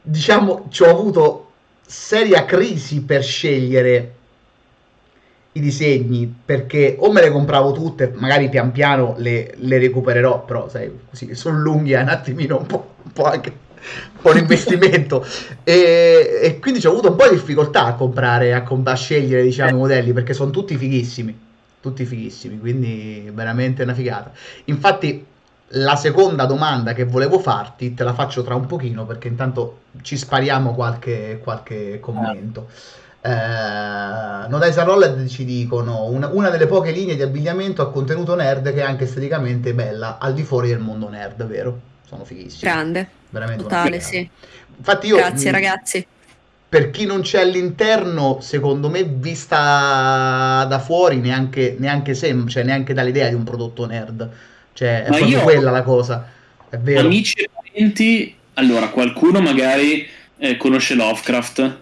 diciamo, ci ho avuto seria crisi per scegliere i disegni perché o me le compravo tutte, magari pian piano le, le recupererò, però sai, così sono lunghi, è un attimino un po', un po' anche un investimento e, e quindi ho avuto un po' di difficoltà a comprare, a, a scegliere diciamo i modelli perché sono tutti fighissimi, tutti fighissimi, quindi veramente una figata. Infatti la seconda domanda che volevo farti te la faccio tra un pochino perché intanto ci spariamo qualche, qualche commento. Eh, Notice Rolled ci dicono una, una delle poche linee di abbigliamento a contenuto nerd che è anche esteticamente bella al di fuori del mondo nerd, vero? Sono fighissimi. Grande, Veramente totale, sì. Infatti io Grazie mh, ragazzi. per chi non c'è all'interno, secondo me, vista da fuori, neanche, neanche sembra, cioè neanche dall'idea di un prodotto nerd. Cioè, è Ma proprio io- quella la cosa. È vero. Amici e parenti, allora qualcuno magari eh, conosce Lovecraft,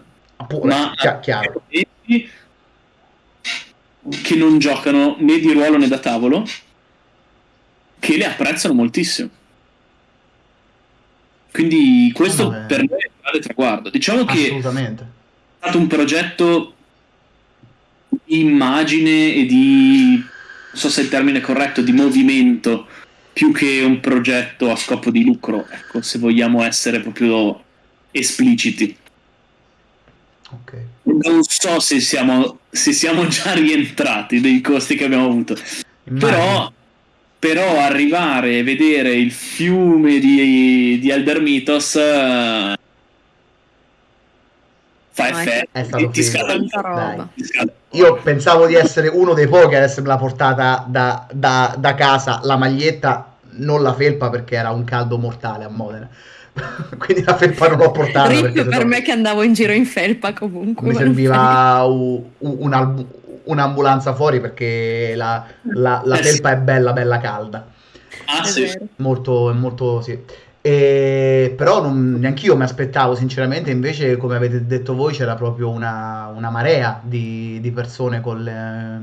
Pure, ma chia- chiaro. che non giocano né di ruolo né da tavolo, che le apprezzano moltissimo. Quindi questo eh. per me è un grande traguardo. Diciamo che è stato un progetto di immagine e di, non so se il termine è corretto, di movimento, più che un progetto a scopo di lucro, ecco, se vogliamo essere proprio espliciti. Ok. Non so se siamo, se siamo già rientrati dei costi che abbiamo avuto, Immagino. però, però arrivare e vedere il fiume di, di Elder Mythos eh, fa No, è- effetto. È stato ti Tanta roba. Io pensavo di essere uno dei pochi ad essermela portata da, da- da casa la maglietta, non la felpa perché era un caldo mortale a Modena. Quindi la felpa non l'ho portata Rip per me che andavo in giro in felpa comunque. mi serviva u- u- un'al- un'ambulanza fuori perché la, la- la Eh felpa è bella, bella calda. Ah, È sì. Molto, molto sì. E, però non, neanch'io mi aspettavo, sinceramente, invece, come avete detto voi, c'era proprio una, una marea di, di persone con le,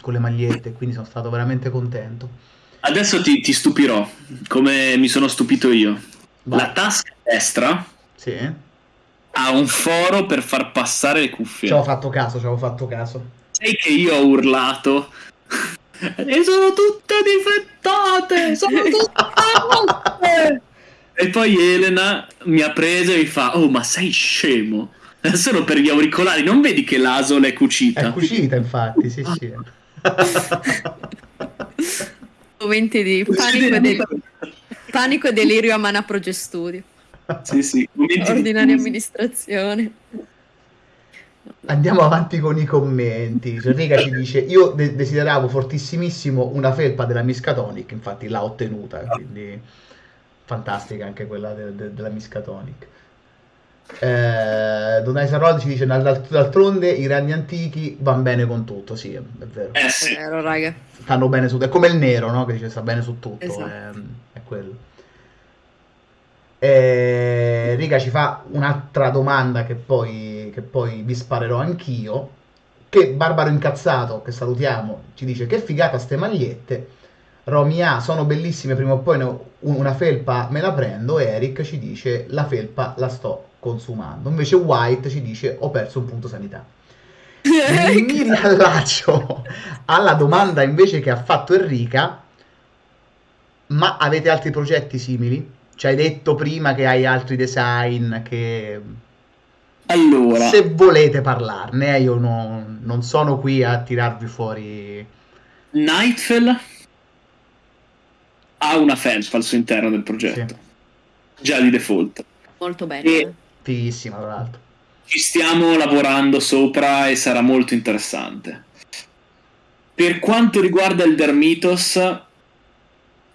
con le magliette, quindi sono stato veramente contento. Adesso ti, ti stupirò, come mi sono stupito io. Vai. La tasca destra Sì, ha un foro per far passare le cuffie. ci avevo fatto caso, ci avevo fatto caso. Sai che io ho urlato. E sono tutte difettate! Sono tutte rotte! E poi Elena mi ha preso e mi fa: Oh, ma sei scemo! È solo per gli auricolari, non vedi che l'asola è cucita? È cucita, infatti, sì, sì. Momenti di panico e di... Panico e delirio a Mana Project Studio. Sì, sì. momenti Ordinaria amministrazione. Andiamo avanti con i commenti. Enrica ci dice: Io de- desideravo fortissimissimo una felpa della Miskatonic, infatti l'ha ottenuta, quindi fantastica anche quella de- de- della Miskatonic. Eh, Donai Sarod ci dice: "Dal- dal- D'altronde i ragni antichi vanno bene con tutto. Sì, è, è vero. Eh È sì. vero, raga. Stanno bene su. È come il nero, no? Che dice sta bene su tutto. Esatto. È, è quello. Eh, Riga ci fa un'altra domanda che poi, che poi vi sparerò anch'io. Che Barbaro Incazzato, che salutiamo, ci dice che figata ste magliette. Romy A, sono bellissime, prima o poi ne una felpa me la prendo. E Eric ci dice la felpa la sto consumando. Invece White ci dice ho perso un punto sanità. Mi riallaccio alla domanda invece che ha fatto Enrica. Ma avete altri progetti simili? Ci hai detto prima che hai altri design che Allora, se volete parlarne, eh, io no- non sono qui a tirarvi fuori. Nightfell ha una felpa al suo interno del progetto, già di default. Molto bene. E- Fighissima, tra l'altro. Ci stiamo lavorando sopra e sarà molto interessante. Per quanto riguarda il Dermitos,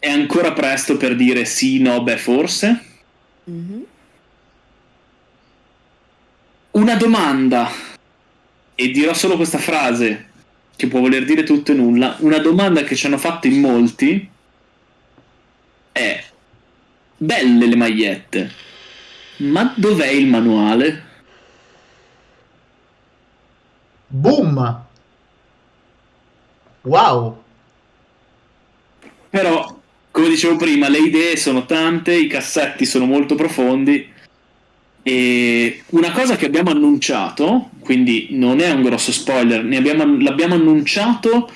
è ancora presto per dire sì, no, beh, forse. Mhm. Una domanda, e dirò solo questa frase, che può voler dire tutto e nulla. Una domanda che ci hanno fatto in molti è: belle le magliette, ma dov'è il manuale? Boom! Wow! Però, come dicevo prima, le idee sono tante, i cassetti sono molto profondi. E una cosa che abbiamo annunciato, quindi non è un grosso spoiler, abbiamo- l'abbiamo annunciato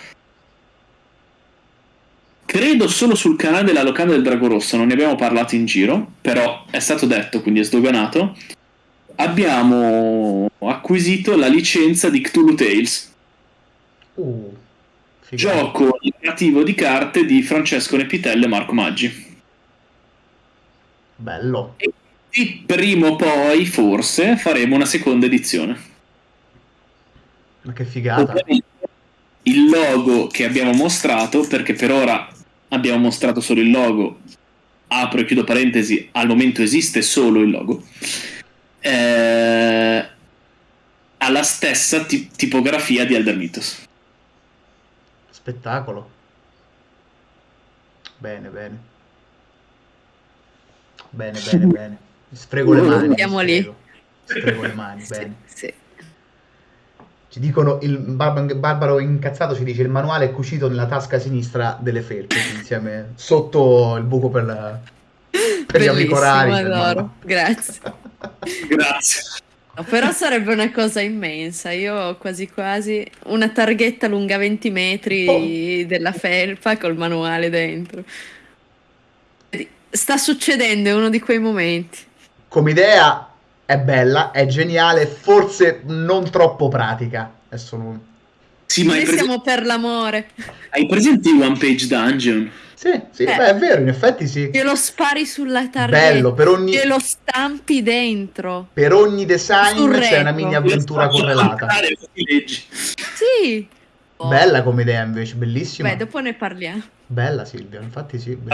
credo solo sul canale della locanda del Drago Rosso, non ne abbiamo parlato in giro, però è stato detto, quindi è sdoganato. Abbiamo acquisito la licenza di Cthulhu Tales, Uh. Gioco narrativo di carte di Francesco Nepitello e Marco Maggi. Bello. E prima o poi, forse, faremo una seconda edizione. Ma che figata. Ovviamente, il logo che abbiamo mostrato, perché per ora abbiamo mostrato solo il logo, apro e chiudo parentesi, al momento esiste solo il logo, eh, ha la stessa ti- tipografia di Elder Mythos. Spettacolo. Bene, bene. Bene, bene, bene. Sfrego le mani. mi Siamo lì. sfrego. Sfrego le mani, bene. Sì. Ci dicono, il Barba- Barbaro incazzato ci dice il manuale è cucito nella tasca sinistra delle felpe, insieme sotto il buco per, la- per gli auricolari. Grazie. Grazie. Però sarebbe una cosa immensa. Io ho quasi quasi una targhetta lunga 20 metri della felpa col manuale dentro. Sta succedendo, è uno di quei momenti. Come idea è bella, è geniale, forse non troppo pratica. Adesso non... Sì, ma Noi siamo per l'amore. hai presente One Page Dungeon? Sì, sì, Eh. beh, è vero, in effetti sì. Glielo spari sulla targhetta. Bello, per ogni, Glielo stampi dentro. per ogni design Sul c'è una mini avventura correlata. Leggi. Sì. Oh. Bella come idea invece, bellissima. Beh, dopo ne parliamo. Bella Silvia, infatti sì.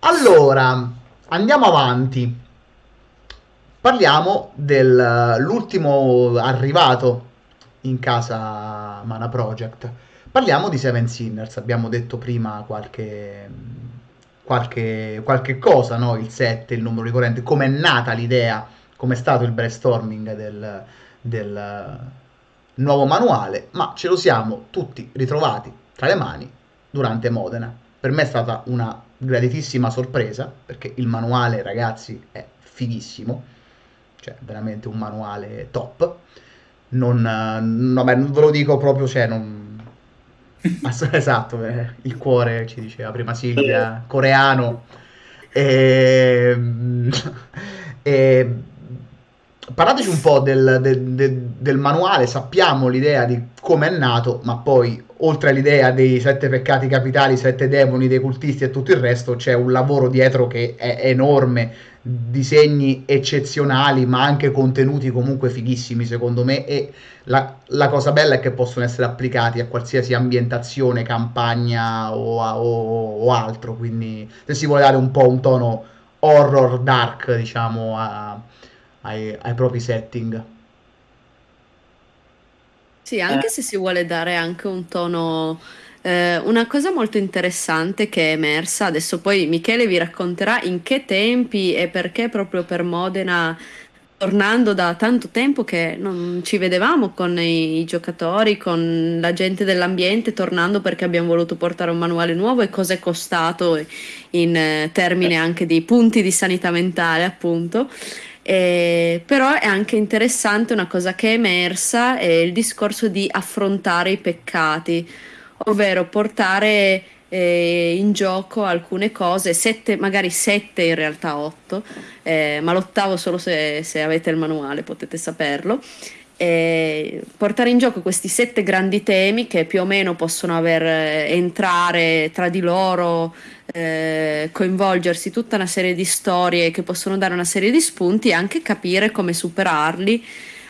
Allora, andiamo avanti. Parliamo dell'ultimo arrivato in casa Mana Project. Parliamo di Seven Sinners. Abbiamo detto prima qualche, qualche, qualche cosa, no? Il 7, il numero ricorrente, come è nata l'idea, come è stato il brainstorming del, del nuovo manuale, ma ce lo siamo tutti ritrovati tra le mani durante Modena. Per me è stata una graditissima sorpresa perché il manuale, ragazzi, è fighissimo, cioè veramente un manuale top. Non, eh, beh, non ve lo dico proprio, cioè, non... Esatto, eh, il cuore ci diceva prima Silvia, coreano. E, e parlateci un po' del, del, del, del manuale, sappiamo l'idea di come è nato, ma poi oltre all'idea dei sette peccati capitali, sette demoni, dei cultisti e tutto il resto, c'è un lavoro dietro che è enorme, disegni eccezionali, ma anche contenuti comunque fighissimi secondo me e la, la cosa bella è che possono essere applicati a qualsiasi ambientazione, campagna o, o, o altro, quindi se si vuole dare un po' un tono horror dark, diciamo, a, ai, ai propri setting. Sì, anche eh. se si vuole dare anche un tono eh, una cosa molto interessante che è emersa, adesso poi Michele vi racconterà in che tempi e perché proprio per Modena, tornando da tanto tempo che non ci vedevamo con i, i giocatori, con la gente dell'ambiente, tornando perché abbiamo voluto portare un manuale nuovo e cosa è costato in eh, termini anche di punti di sanità mentale, appunto. Eh, però è anche interessante una cosa che è emersa, è il discorso di affrontare i peccati, ovvero portare eh, in gioco alcune cose, sette, magari sette in realtà otto, eh, ma l'ottavo solo se, se, avete il manuale potete saperlo. Portare in gioco questi sette grandi temi che più o meno possono aver, eh, entrare tra di loro eh, coinvolgersi tutta una serie di storie che possono dare una serie di spunti e anche capire come superarli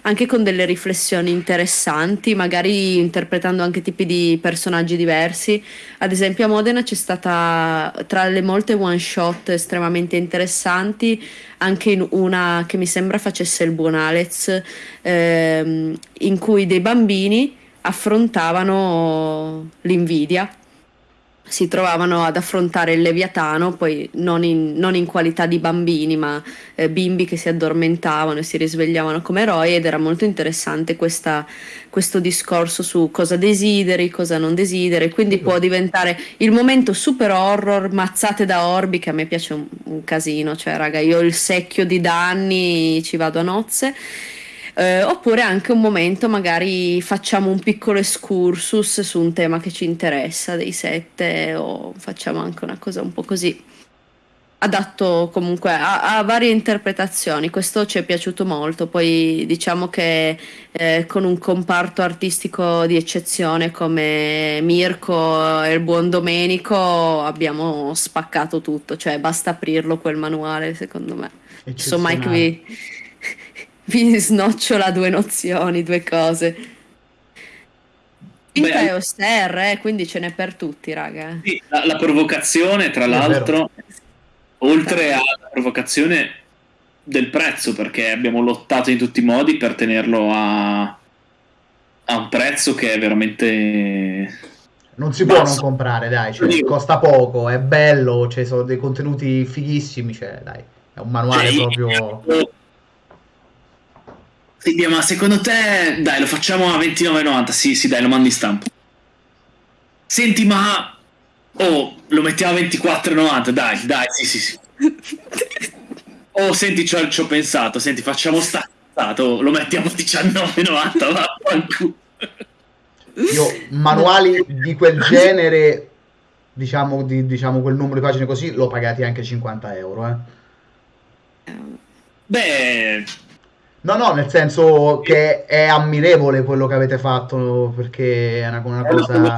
anche con delle riflessioni interessanti, magari interpretando anche tipi di personaggi diversi. Ad esempio a Modena c'è stata tra le molte one shot estremamente interessanti anche una che mi sembra facesse il buon Alex, ehm, in cui dei bambini affrontavano l'invidia si trovavano ad affrontare il Leviatano, poi non in, non in qualità di bambini, ma eh, bimbi che si addormentavano e si risvegliavano come eroi ed era molto interessante questa, questo discorso su cosa desideri, cosa non desideri, quindi può diventare il momento super horror, mazzate da orbi, che a me piace un, un casino, cioè raga, io ho il secchio di danni, ci vado a nozze eh, oppure anche un momento magari facciamo un piccolo excursus su un tema che ci interessa dei sette o facciamo anche una cosa un po' così adatto comunque a, a, varie interpretazioni. Questo ci è piaciuto molto. Poi diciamo che eh, con un comparto artistico di eccezione come Mirko e il buon Domenico abbiamo spaccato tutto. Cioè, basta aprirlo quel manuale, secondo me. Insomma, Mike vi, vi snocciola due nozioni, due cose. Finta è auster, eh, quindi ce n'è per tutti, raga. Sì, la, la, provocazione, tra l'altro, oltre alla provocazione del prezzo, perché abbiamo lottato in tutti i modi per tenerlo a, a un prezzo che è veramente... Non si può non comprare, dai, cioè, costa poco, è bello, ci cioè, sono dei contenuti fighissimi, cioè, dai, è un manuale cioè, proprio... Io Silvia, ma secondo te, dai, lo facciamo a 29,90? Sì, sì, dai, lo mandi in stampa. Senti, ma... Oh, lo mettiamo a 24,90? Dai, dai, sì, sì, sì. Oh, senti, ci ho, ci ho pensato. Senti, facciamo sta... Lo mettiamo a 19,90, vaffanculo. Io, manuali di quel genere, diciamo, di, diciamo, quel numero di pagine così, l'ho pagati anche 50 euro, eh. Beh No, no, nel senso che è ammirevole quello che avete fatto perché è una, una cosa...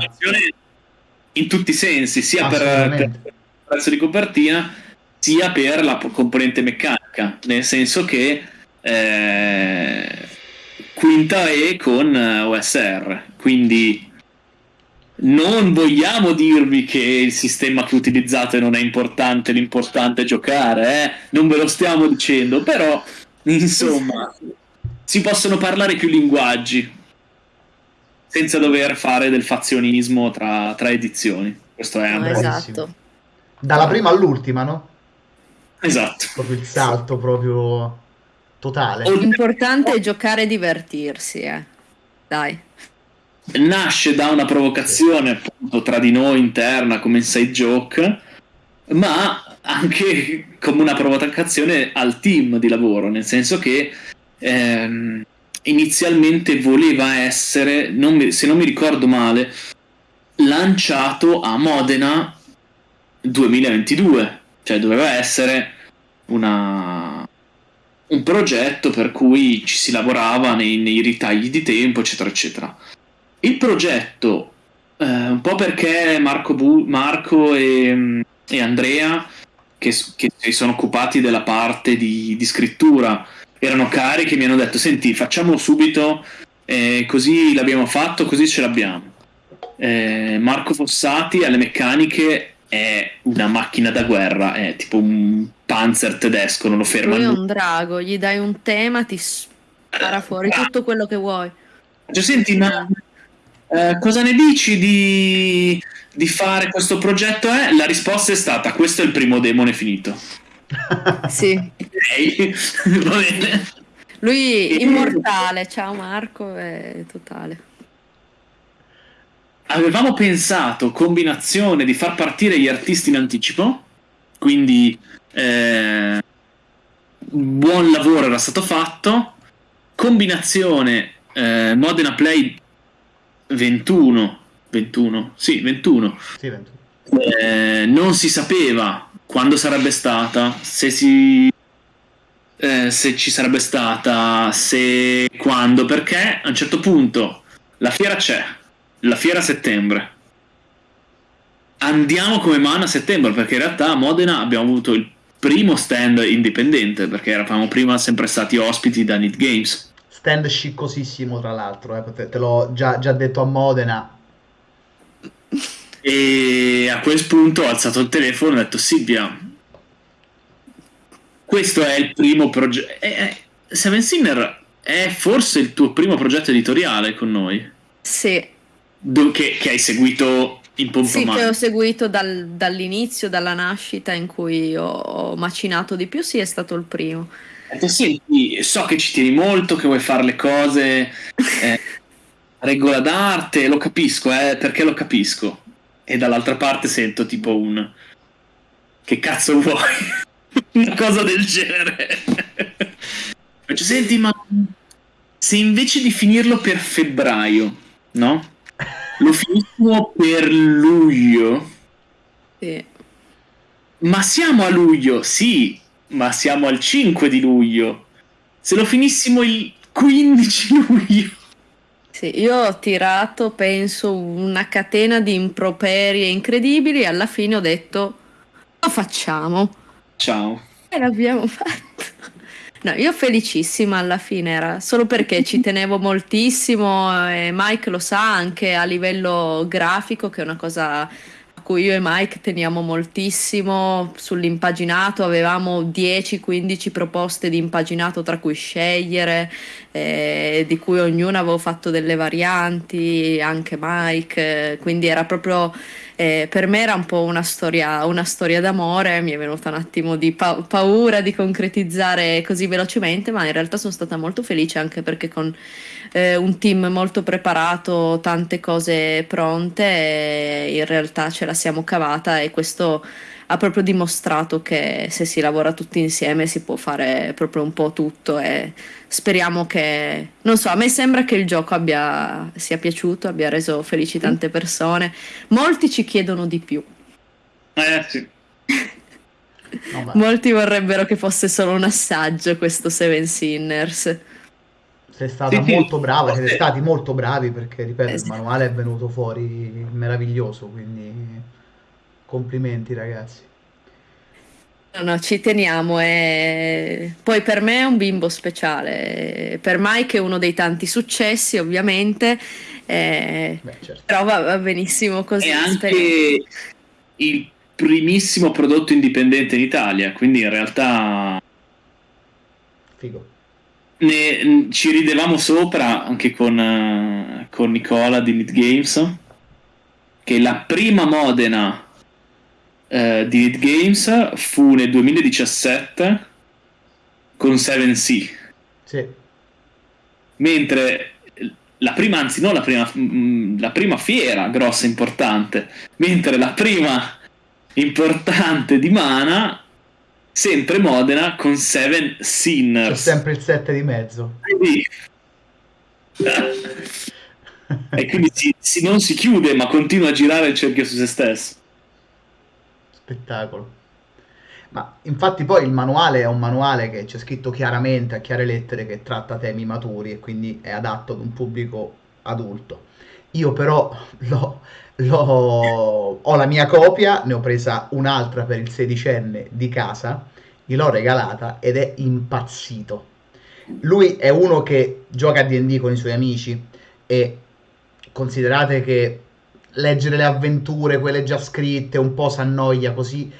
in tutti i sensi, sia per, per il prezzo di copertina sia per la componente meccanica, nel senso che eh, quinta E con OSR, quindi non vogliamo dirvi che il sistema che utilizzate non è importante, l'importante è giocare, eh? non ve lo stiamo dicendo, però Insomma, si possono parlare più linguaggi senza dover fare del fazionismo tra, tra edizioni. Questo è no, esatto. Dalla prima all'ultima, no? Esatto. Proprio il salto proprio totale. L'importante è giocare e divertirsi, eh. Dai. Nasce da una provocazione appunto tra di noi interna come inside joke, ma anche come una provocazione al team di lavoro, nel senso che ehm, inizialmente voleva essere, non mi, se non mi ricordo male, lanciato a Modena 2022, cioè doveva essere una, un progetto per cui ci si lavorava nei, nei ritagli di tempo, eccetera, eccetera. Il progetto, eh, un po' perché Marco, Bu- Marco e, e, Andrea, che, che, si sono occupati della parte di, di scrittura, erano carichi e mi hanno detto: Senti, facciamolo subito, eh, così l'abbiamo fatto, così ce l'abbiamo. Eh, Marco Fossati alle meccaniche è una macchina da guerra, è tipo un panzer tedesco, non lo ferma. Lui è un drago, gli dai un tema, ti spara fuori ah. tutto quello che vuoi. Cioè, senti, ma eh, cosa ne dici di, di fare questo progetto? Eh? La risposta è stata: questo è il primo demone finito. sì. Okay. Va bene. Lui immortale, ciao Marco, è totale avevamo pensato combinazione di far partire gli artisti in anticipo, quindi eh, buon lavoro era stato fatto, combinazione eh, Modena Play 21, 21, sì 21, sì, 21. Eh, non si sapeva quando sarebbe stata, se si eh, se ci sarebbe stata, se quando, perché a un certo punto la fiera c'è, la fiera a settembre. Andiamo come mano a settembre perché in realtà a Modena abbiamo avuto il primo stand indipendente perché eravamo prima sempre stati ospiti da Need Games. Stand sciccosissimo tra l'altro, eh, te, te l'ho già, già detto a Modena. E a quel punto ho alzato il telefono e ho detto Silvia, questo è il primo progetto. Eh, eh, Seven Sinner è forse il tuo primo progetto editoriale con noi? Sì, che, che, hai seguito in pompa Sì, che ho seguito dal, dall'inizio, dalla nascita in cui ho, ho, macinato di più, sì, è stato il primo. Eh, senti, so che ci tieni molto, che vuoi fare le cose eh, regola d'arte, lo capisco, eh, perché lo capisco. E dall'altra parte sento tipo un... Che cazzo vuoi? Una cosa del genere. Cioè, senti, ma se invece di finirlo per febbraio, no? Lo finissimo per luglio. Sì. Ma siamo a luglio, sì, ma siamo al 5 di luglio. Se lo finissimo il 15 luglio. Sì, io ho tirato, penso, una catena di improperie incredibili e alla fine ho detto, lo facciamo. Ciao. E l'abbiamo fatto. No, io felicissima alla fine era solo perché ci tenevo moltissimo e Mike lo sa anche a livello grafico che è una cosa cui io e Mike teniamo moltissimo sull'impaginato, avevamo 10-15 proposte di impaginato tra cui scegliere, eh, di cui ognuna avevo fatto delle varianti, anche Mike, quindi era proprio eh, per me era un po' una storia, una storia d'amore, mi è venuta un attimo di pa- paura di concretizzare così velocemente, ma in realtà sono stata molto felice anche perché con eh, un team molto preparato, tante cose pronte, in realtà ce la siamo cavata e questo ha proprio dimostrato che se si lavora tutti insieme si può fare proprio un po' tutto e speriamo che, non so, a me sembra che il gioco abbia, sia piaciuto, abbia reso felici tante persone. Molti ci chiedono di più. Eh sì. No, Molti vorrebbero che fosse solo un assaggio questo Seven Sinners. Sei stata sì, molto brava, siete stati molto bravi perché, ripeto, il manuale è venuto fuori meraviglioso, quindi complimenti ragazzi. No, no, ci teniamo. E... Poi per me è un bimbo speciale. Per Mike è uno dei tanti successi, ovviamente. E... Beh, certo. Però va, va, benissimo così. È anche il primissimo prodotto indipendente in Italia, quindi in realtà... Figo. Ne, ci ridevamo sopra anche con, uh, con Nicola di Need Games, che la prima Modena eh, di Need Games fu nel 2017 con 7C. Sì. Mentre la prima, anzi non la prima, mm, la prima fiera grossa importante, mentre la prima importante di Mana sempre Modena con 7 Sinners. C'è sempre il 7 di mezzo. Quindi... e quindi si, si, non si chiude ma continua a girare il cerchio su se stesso spettacolo. Ma infatti poi il manuale è un manuale che c'è scritto chiaramente a chiare lettere che tratta temi maturi e quindi è adatto ad un pubblico adulto. Io però l'ho, l'ho- ho la mia copia, ne ho presa un'altra per il sedicenne di casa, gliel'ho regalata ed è impazzito. Lui è uno che gioca a D&D con i suoi amici e considerate che leggere le avventure, quelle già scritte, un po' s'annoia così.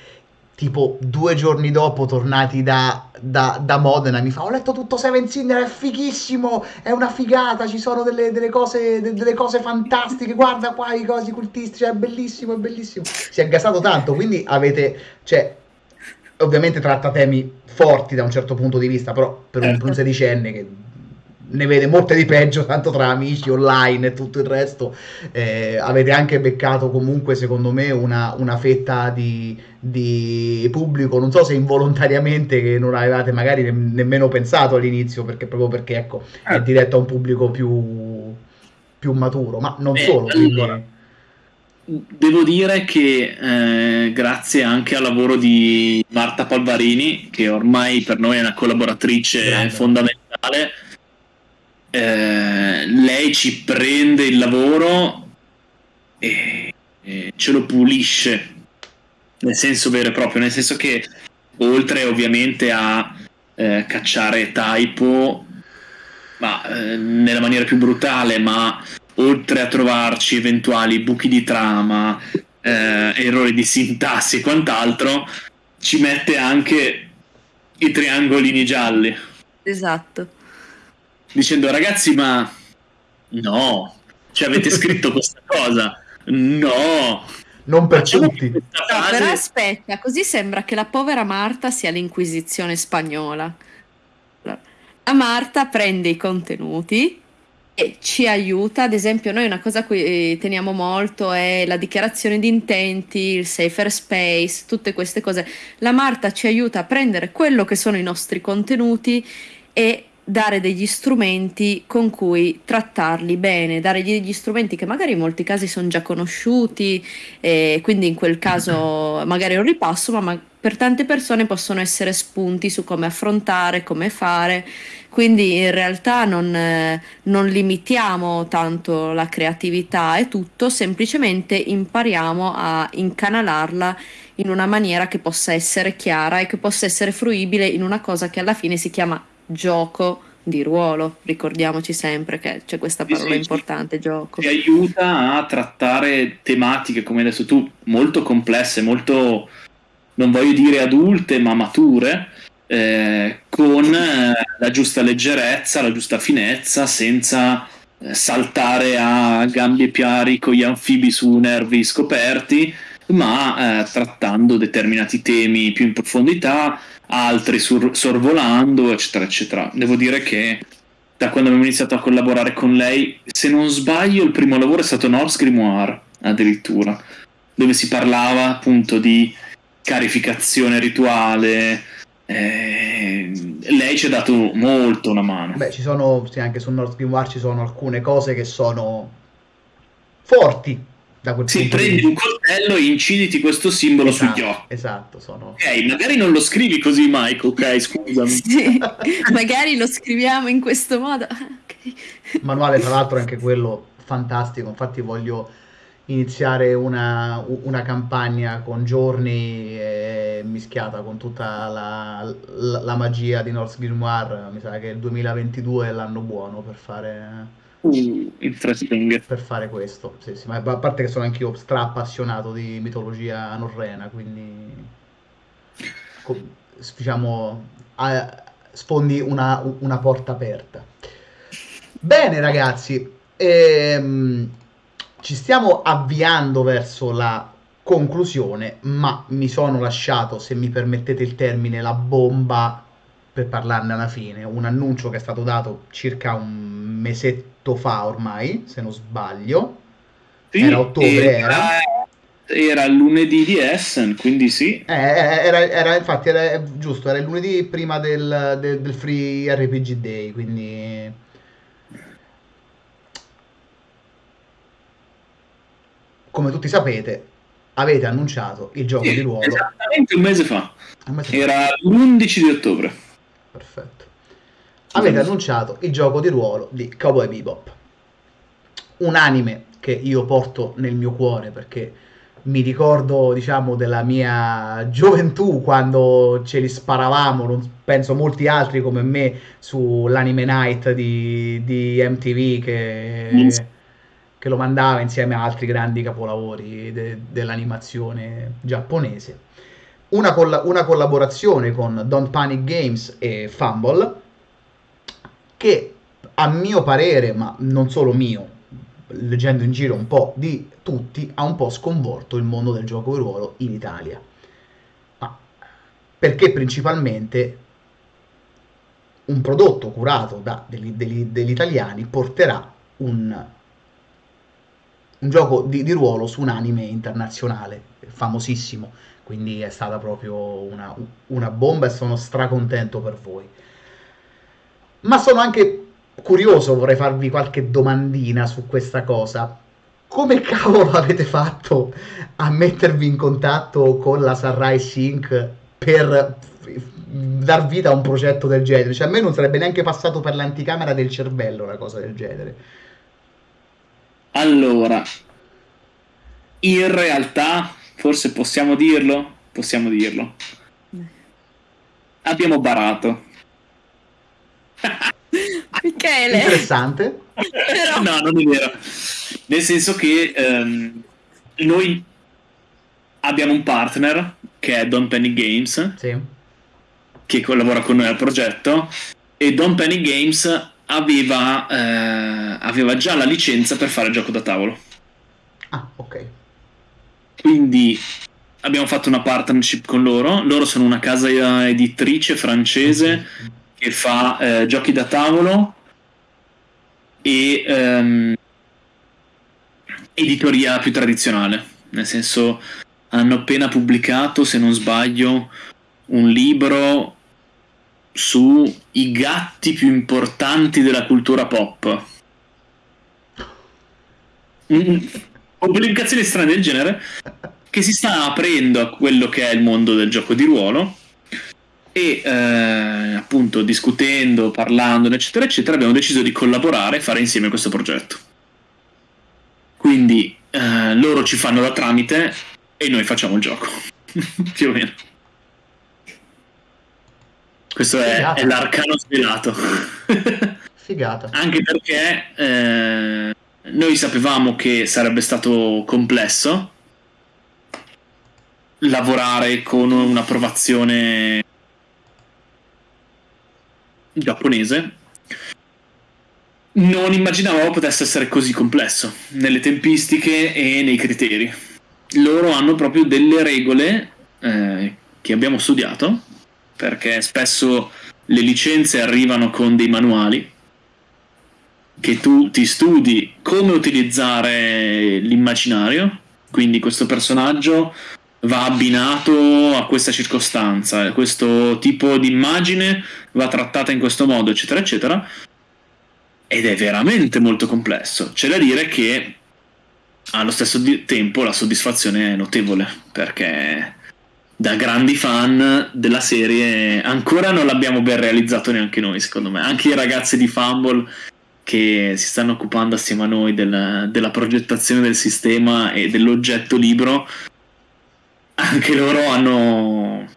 Tipo due giorni dopo, tornati da, da, da Modena, mi fa: Ho letto tutto Seven Sinner, è fighissimo, è una figata. Ci sono delle, delle cose, de- delle cose fantastiche. Guarda qua i cosi cultistici, è bellissimo, è bellissimo. Si è gasato tanto. Quindi avete, cioè, ovviamente tratta temi forti da un certo punto di vista, però per un, per un Certo. sedicenne che ne vede molte di peggio, tanto tra amici online e tutto il resto, eh, avete anche beccato comunque, secondo me, una, una fetta di, di pubblico, non so se involontariamente, che non avevate magari ne- nemmeno pensato all'inizio, perché proprio perché, ecco, è Ah. diretto a un pubblico più, più maturo, ma non Eh, solo, quindi... allora, Devo dire che eh, grazie anche al lavoro di Marta Palvarini, che ormai per noi è una collaboratrice Grande. fondamentale, eh, lei ci prende il lavoro e, e ce lo pulisce, nel senso vero e proprio, nel senso che oltre ovviamente a eh, cacciare typo, ma eh, nella maniera più brutale, ma oltre a trovarci eventuali buchi di trama, eh, errori di sintassi e quant'altro, ci mette anche i triangolini gialli, Esatto. Dicendo ragazzi ma no, cioè avete scritto questa cosa, no, Non per facciamo tutti. No, però aspetta, così sembra che la povera Marta sia l'Inquisizione spagnola. La Marta prende i contenuti e ci aiuta, ad esempio noi una cosa a cui eh, teniamo molto è la dichiarazione di intenti, il safer space, tutte queste cose. La Marta ci aiuta a prendere quello che sono i nostri contenuti e dare degli strumenti con cui trattarli bene, dare degli strumenti che magari in molti casi sono già conosciuti, e quindi in quel caso magari è un ripasso, ma, ma per tante persone possono essere spunti su come affrontare, come fare. Quindi in realtà non, non limitiamo tanto la creatività e tutto, semplicemente impariamo a incanalarla in una maniera che possa essere chiara e che possa essere fruibile in una cosa che alla fine si chiama gioco di ruolo. Ricordiamoci sempre che c'è questa Sì, parola sì, sì. importante, gioco. ti aiuta a trattare tematiche, come hai detto tu, molto complesse, molto, non voglio dire adulte, ma mature, eh, con eh, la giusta leggerezza, la giusta finezza, senza eh, saltare a gambi e piari con gli anfibi su nervi scoperti, ma eh, trattando determinati temi più in profondità, altri sur- sorvolando, eccetera, eccetera. Devo dire che da quando abbiamo iniziato a collaborare con lei, se non sbaglio, il primo lavoro è stato Norse Grimoire, addirittura, dove si parlava appunto di carificazione rituale. eh, lei ci ha dato molto una mano. Beh, ci sono, sì, anche su North Grimoire ci sono alcune cose che sono forti da quel Sì, di prendi un coltello e inciditi questo simbolo Esatto, sugli occhi. esatto, sono... Ok, magari non lo scrivi così, Michael, ok, scusami. Sì, magari lo scriviamo in questo modo. Ah, ok. manuale tra l'altro è anche quello fantastico infatti voglio iniziare una, una campagna con giorni eh, mischiata con tutta la, la- la magia di North Grimoire mi sa che il 2022 è l'anno buono per fare, Uh, interesting. per fare questo sì, sì, ma a parte che sono anch'io stra appassionato di mitologia norrena quindi diciamo a- sfondi una, una porta aperta bene ragazzi ehm, ci stiamo avviando verso la conclusione ma mi sono lasciato se mi permettete il termine la bomba per parlarne alla fine un annuncio che è stato dato circa un mesetto fa ormai se non sbaglio Sì, Era ottobre, Era lunedì di Essen, quindi sì. Eh, era, era- infatti era giusto, era il lunedì prima del, del- del Free RPG Day, quindi... Come tutti sapete, avete annunciato il gioco Sì, di ruolo. Esattamente un mese fa. Un mese fa. Era l'11 di ottobre. Perfetto. Avete annunciato il gioco di ruolo di Cowboy Bebop. Un anime che io porto nel mio cuore perché mi ricordo, diciamo, della mia gioventù quando ce li sparavamo, non penso molti altri come me, sull'anime night di, di MTV che, che lo mandava insieme a altri grandi capolavori de- dell'animazione giapponese. Una, colla- una collaborazione con Don't Panic Games e Fumble che a mio parere, ma non solo mio, leggendo in giro un po' di tutti, ha un po' sconvolto il mondo del gioco di ruolo in Italia. Ma perché principalmente un prodotto curato da degli, degli- degli italiani porterà un, un gioco di, di ruolo su un anime internazionale famosissimo. Quindi è stata proprio una, una bomba e sono stracontento per voi. Ma sono anche curioso, vorrei farvi qualche domandina su questa cosa. Come cavolo avete fatto a mettervi in contatto con la Sunrise Inc. per dar vita a un progetto del genere? Cioè, a me non sarebbe neanche passato per l'anticamera del cervello una cosa del genere. Allora, in realtà, forse possiamo dirlo? Possiamo dirlo. Abbiamo barato. Michele, Interessante. Però- no, non è vero. Nel senso che ehm, noi abbiamo un partner che è Don Penny Games, Sì. che collabora con noi al progetto, e Don Penny Games aveva, eh, aveva già la licenza per fare il gioco da tavolo. Ah, ok. Quindi abbiamo fatto una partnership con loro. Loro sono una casa editrice francese che fa eh, giochi da tavolo e ehm, editoria più tradizionale. Nel senso, hanno appena pubblicato, se non sbaglio, un libro sui gatti più importanti della cultura pop. Mm, Pubblicazioni strane del genere che si sta aprendo a quello che è il mondo del gioco di ruolo e eh, appunto discutendo, parlando, eccetera, eccetera, abbiamo deciso di collaborare e fare insieme questo progetto. Quindi eh, loro ci fanno da tramite e noi facciamo il gioco, più o meno. Questo è, è l'arcano svelato. Figata. Anche perché eh, noi sapevamo che sarebbe stato complesso lavorare con un'approvazione giapponese. Non immaginavamo potesse essere così complesso nelle tempistiche e nei criteri. Loro hanno proprio delle regole eh, che abbiamo studiato, perché spesso le licenze arrivano con dei manuali che tu ti studi come utilizzare l'immaginario, quindi questo personaggio va abbinato a questa circostanza, questo tipo di immagine va trattata in questo modo, eccetera, eccetera. Ed è veramente molto complesso. C'è da dire che allo stesso tempo la soddisfazione è notevole, perché da grandi fan della serie ancora non l'abbiamo ben realizzato neanche noi, secondo me. Anche i ragazzi di Fumble che si stanno occupando assieme a noi del- della progettazione del sistema e dell'oggetto libro, anche loro hanno...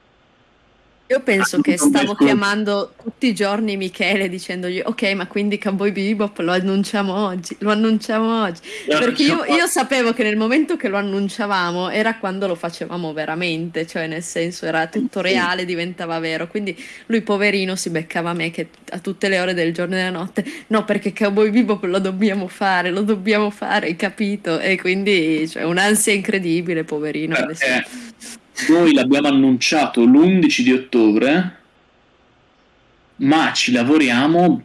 Io penso Ah, che stavo chiamando tutti i giorni Michele dicendogli ok ma quindi Cowboy Bebop lo annunciamo oggi, lo annunciamo oggi. Perché io, io sapevo che nel momento che lo annunciavamo era quando lo facevamo veramente, cioè nel senso era tutto reale, diventava vero. Quindi lui poverino si beccava me che a tutte le ore del giorno e della notte, no perché Cowboy Bebop lo dobbiamo fare, lo dobbiamo fare, hai capito? E quindi cioè, un'ansia incredibile, poverino. adesso. Perché noi l'abbiamo annunciato l'11 di ottobre, ma ci lavoriamo,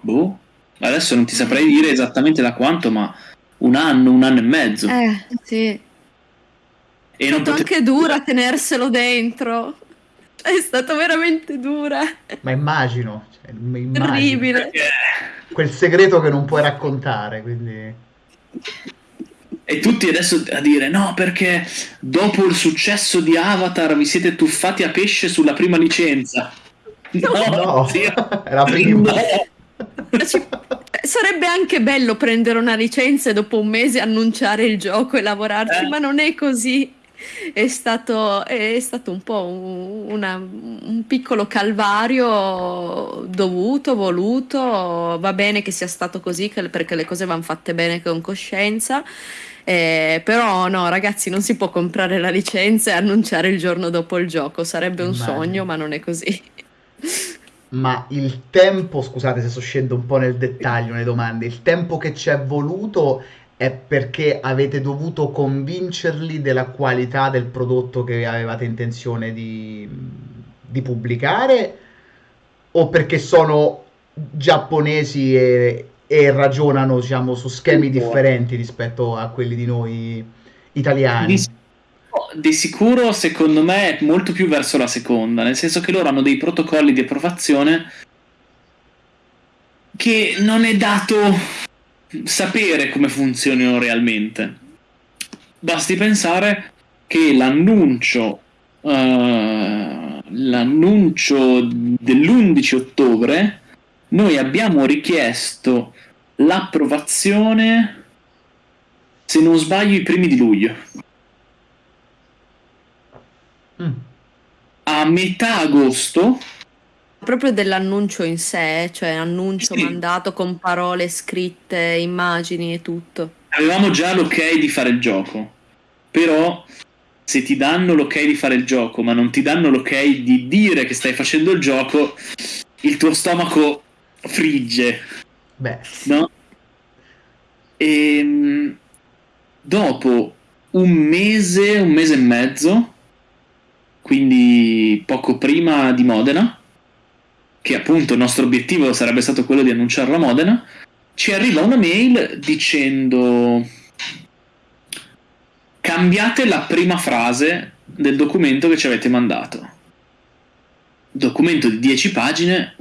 boh, adesso non ti saprei dire esattamente da quanto, ma un anno, un anno e mezzo. Eh, sì. e È non stato potevo- anche dura tenerselo dentro. È stato veramente dura. Ma immagino, cioè, immagino. Terribile. Quel segreto che non puoi raccontare, quindi... E tutti adesso a dire no, perché dopo il successo di Avatar vi siete tuffati a pesce sulla prima licenza. No, No, è la prima. No. Ci- Sarebbe anche bello prendere una licenza e dopo un mese annunciare il gioco e lavorarci, Eh. ma non è così. È stato, è stato un po' un, una- un piccolo calvario dovuto, voluto. Va bene che sia stato così, che- perché le cose vanno fatte bene con coscienza. Eh, però no, ragazzi, non si può comprare la licenza e annunciare il giorno dopo il gioco. Sarebbe un Immagino. sogno, ma non è così. Ma il tempo, scusate se sto scendendo un po' nel dettaglio nelle domande, il tempo che ci è voluto è perché avete dovuto convincerli della qualità del prodotto che avevate intenzione di, di pubblicare o perché sono giapponesi e, e ragionano, diciamo, su schemi differenti rispetto a quelli di noi italiani? Di, di sicuro, secondo me, è molto più verso la seconda, nel senso che loro hanno dei protocolli di approvazione che non è dato sapere come funzionino realmente. Basti pensare che l'annuncio, eh, l'annuncio dell'11 ottobre, noi abbiamo richiesto l'approvazione, se non sbaglio, i primi di luglio. Mm. A metà agosto Proprio dell'annuncio in sé, cioè annuncio Sì. mandato con parole scritte, immagini e tutto. avevamo già l'ok di fare il gioco, però se ti danno l'ok di fare il gioco, ma non ti danno l'ok di dire che stai facendo il gioco, il tuo stomaco frigge, Beh, no? E dopo un mese, un mese e mezzo, quindi poco prima di Modena, che appunto il nostro obiettivo sarebbe stato quello di annunciarlo a Modena, ci arriva una mail dicendo cambiate la prima frase del documento che ci avete mandato. Documento di 10 pagine.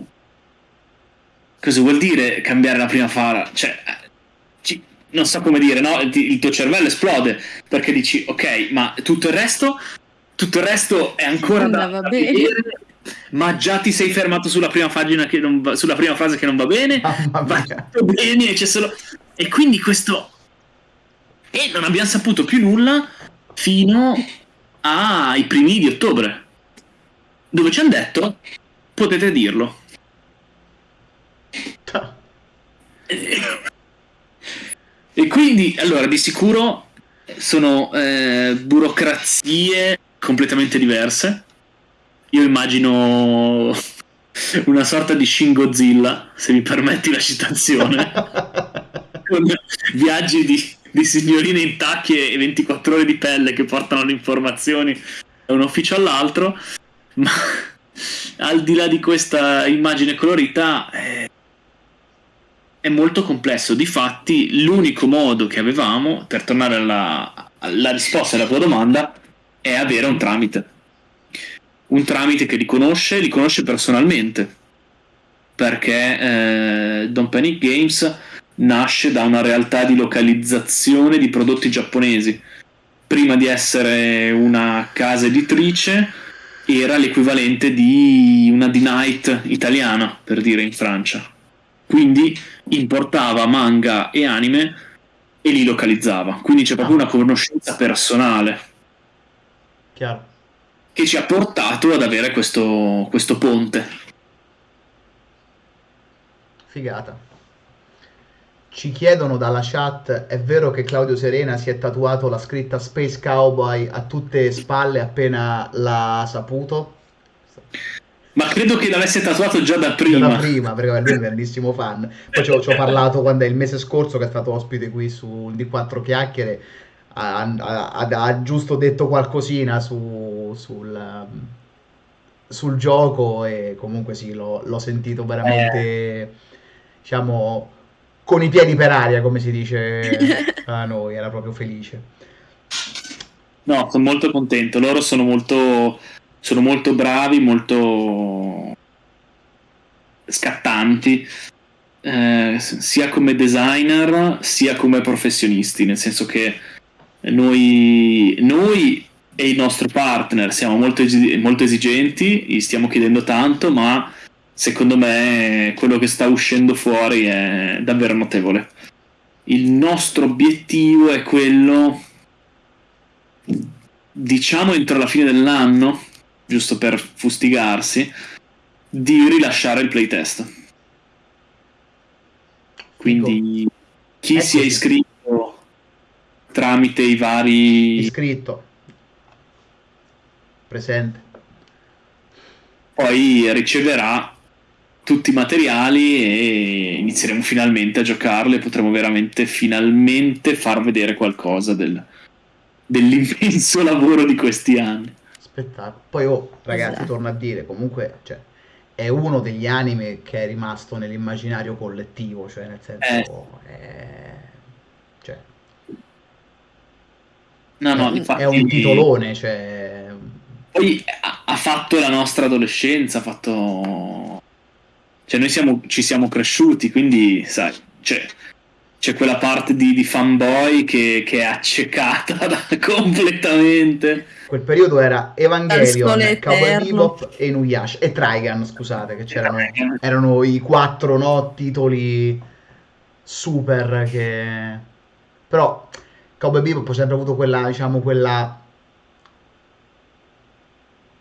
Cosa vuol dire cambiare la prima frase? Cioè, ci- non so come dire, no? Ti- Il tuo cervello esplode perché dici, ok, ma tutto il resto, tutto il resto è ancora da, da vedere, ma già ti sei fermato sulla prima pagina che non va- sulla prima frase che non va bene mamma va tutto bene, c'è solo... E quindi questo... E non abbiamo saputo più nulla fino ai primi di ottobre, dove ci hanno detto, potete dirlo. E quindi, allora, di sicuro sono eh, burocrazie completamente diverse. Io immagino una sorta di Shin Godzilla, se mi permetti la citazione, con viaggi di, di signorine in tacchi e 24 ore di pelle che portano le informazioni da un ufficio all'altro, ma al di là di questa immagine colorita eh, è molto complesso. Difatti, l'unico modo che avevamo per tornare alla, alla risposta alla tua domanda è avere un tramite. Un tramite che li conosce, li conosce personalmente. Perché eh, Don Panic Games nasce da una realtà di localizzazione di prodotti giapponesi. Prima di essere una casa editrice, era l'equivalente di una D-Night italiana, per dire in Francia. Quindi importava manga e anime e li localizzava. Quindi c'è proprio una conoscenza personale Chiaro. che ci ha portato ad avere questo, questo ponte. Figata. Ci chiedono dalla chat, è vero che Claudio Serena si è tatuato la scritta Space Cowboy a tutte le spalle appena l'ha saputo? Ma credo che l'avesse tatuato già da prima. da prima, perché lui è un grandissimo fan. Poi ci ho, ci ho parlato quando è il mese scorso che è stato ospite qui su di quattro chiacchiere. Ha, ha- ha- giusto detto qualcosina su- sul, sul gioco e comunque sì, l'ho, l'ho sentito veramente, diciamo, con i piedi per aria, come si dice a noi, era proprio felice. No, sono molto contento. Loro sono molto, sono molto bravi, molto scattanti, eh, sia come designer sia come professionisti, nel senso che Noi, noi e il nostro partner siamo molto, molto esigenti, gli stiamo chiedendo tanto, ma secondo me quello che sta uscendo fuori è davvero notevole. Il nostro obiettivo è quello, diciamo entro la fine dell'anno, giusto per fustigarsi, di rilasciare il playtest. Quindi chi si è iscritto tramite i vari Iscritto. Presente. poi riceverà tutti i materiali e inizieremo finalmente a giocarlo e potremo veramente finalmente far vedere qualcosa del- dell'immenso lavoro di questi anni. Spettacolo. Poi, oh, ragazzi, Esatto. torno a dire, comunque, cioè, è uno degli anime che è rimasto nell'immaginario collettivo, cioè, nel senso, è... cioè, No, no, è, infatti, è un titolone, cioè, Poi ha, ha fatto la nostra adolescenza, ha fatto... Cioè noi siamo, ci siamo cresciuti, quindi, sai, c'è, c'è quella parte di, di fanboy che, che è accecata da- completamente. quel periodo era Evangelion, Cowboy. Bebop e Inuyasha, e Trigun, scusate, che c'erano, erano i quattro no, titoli super che... Però Cowboy Bebop ha sempre avuto quella, diciamo, quella...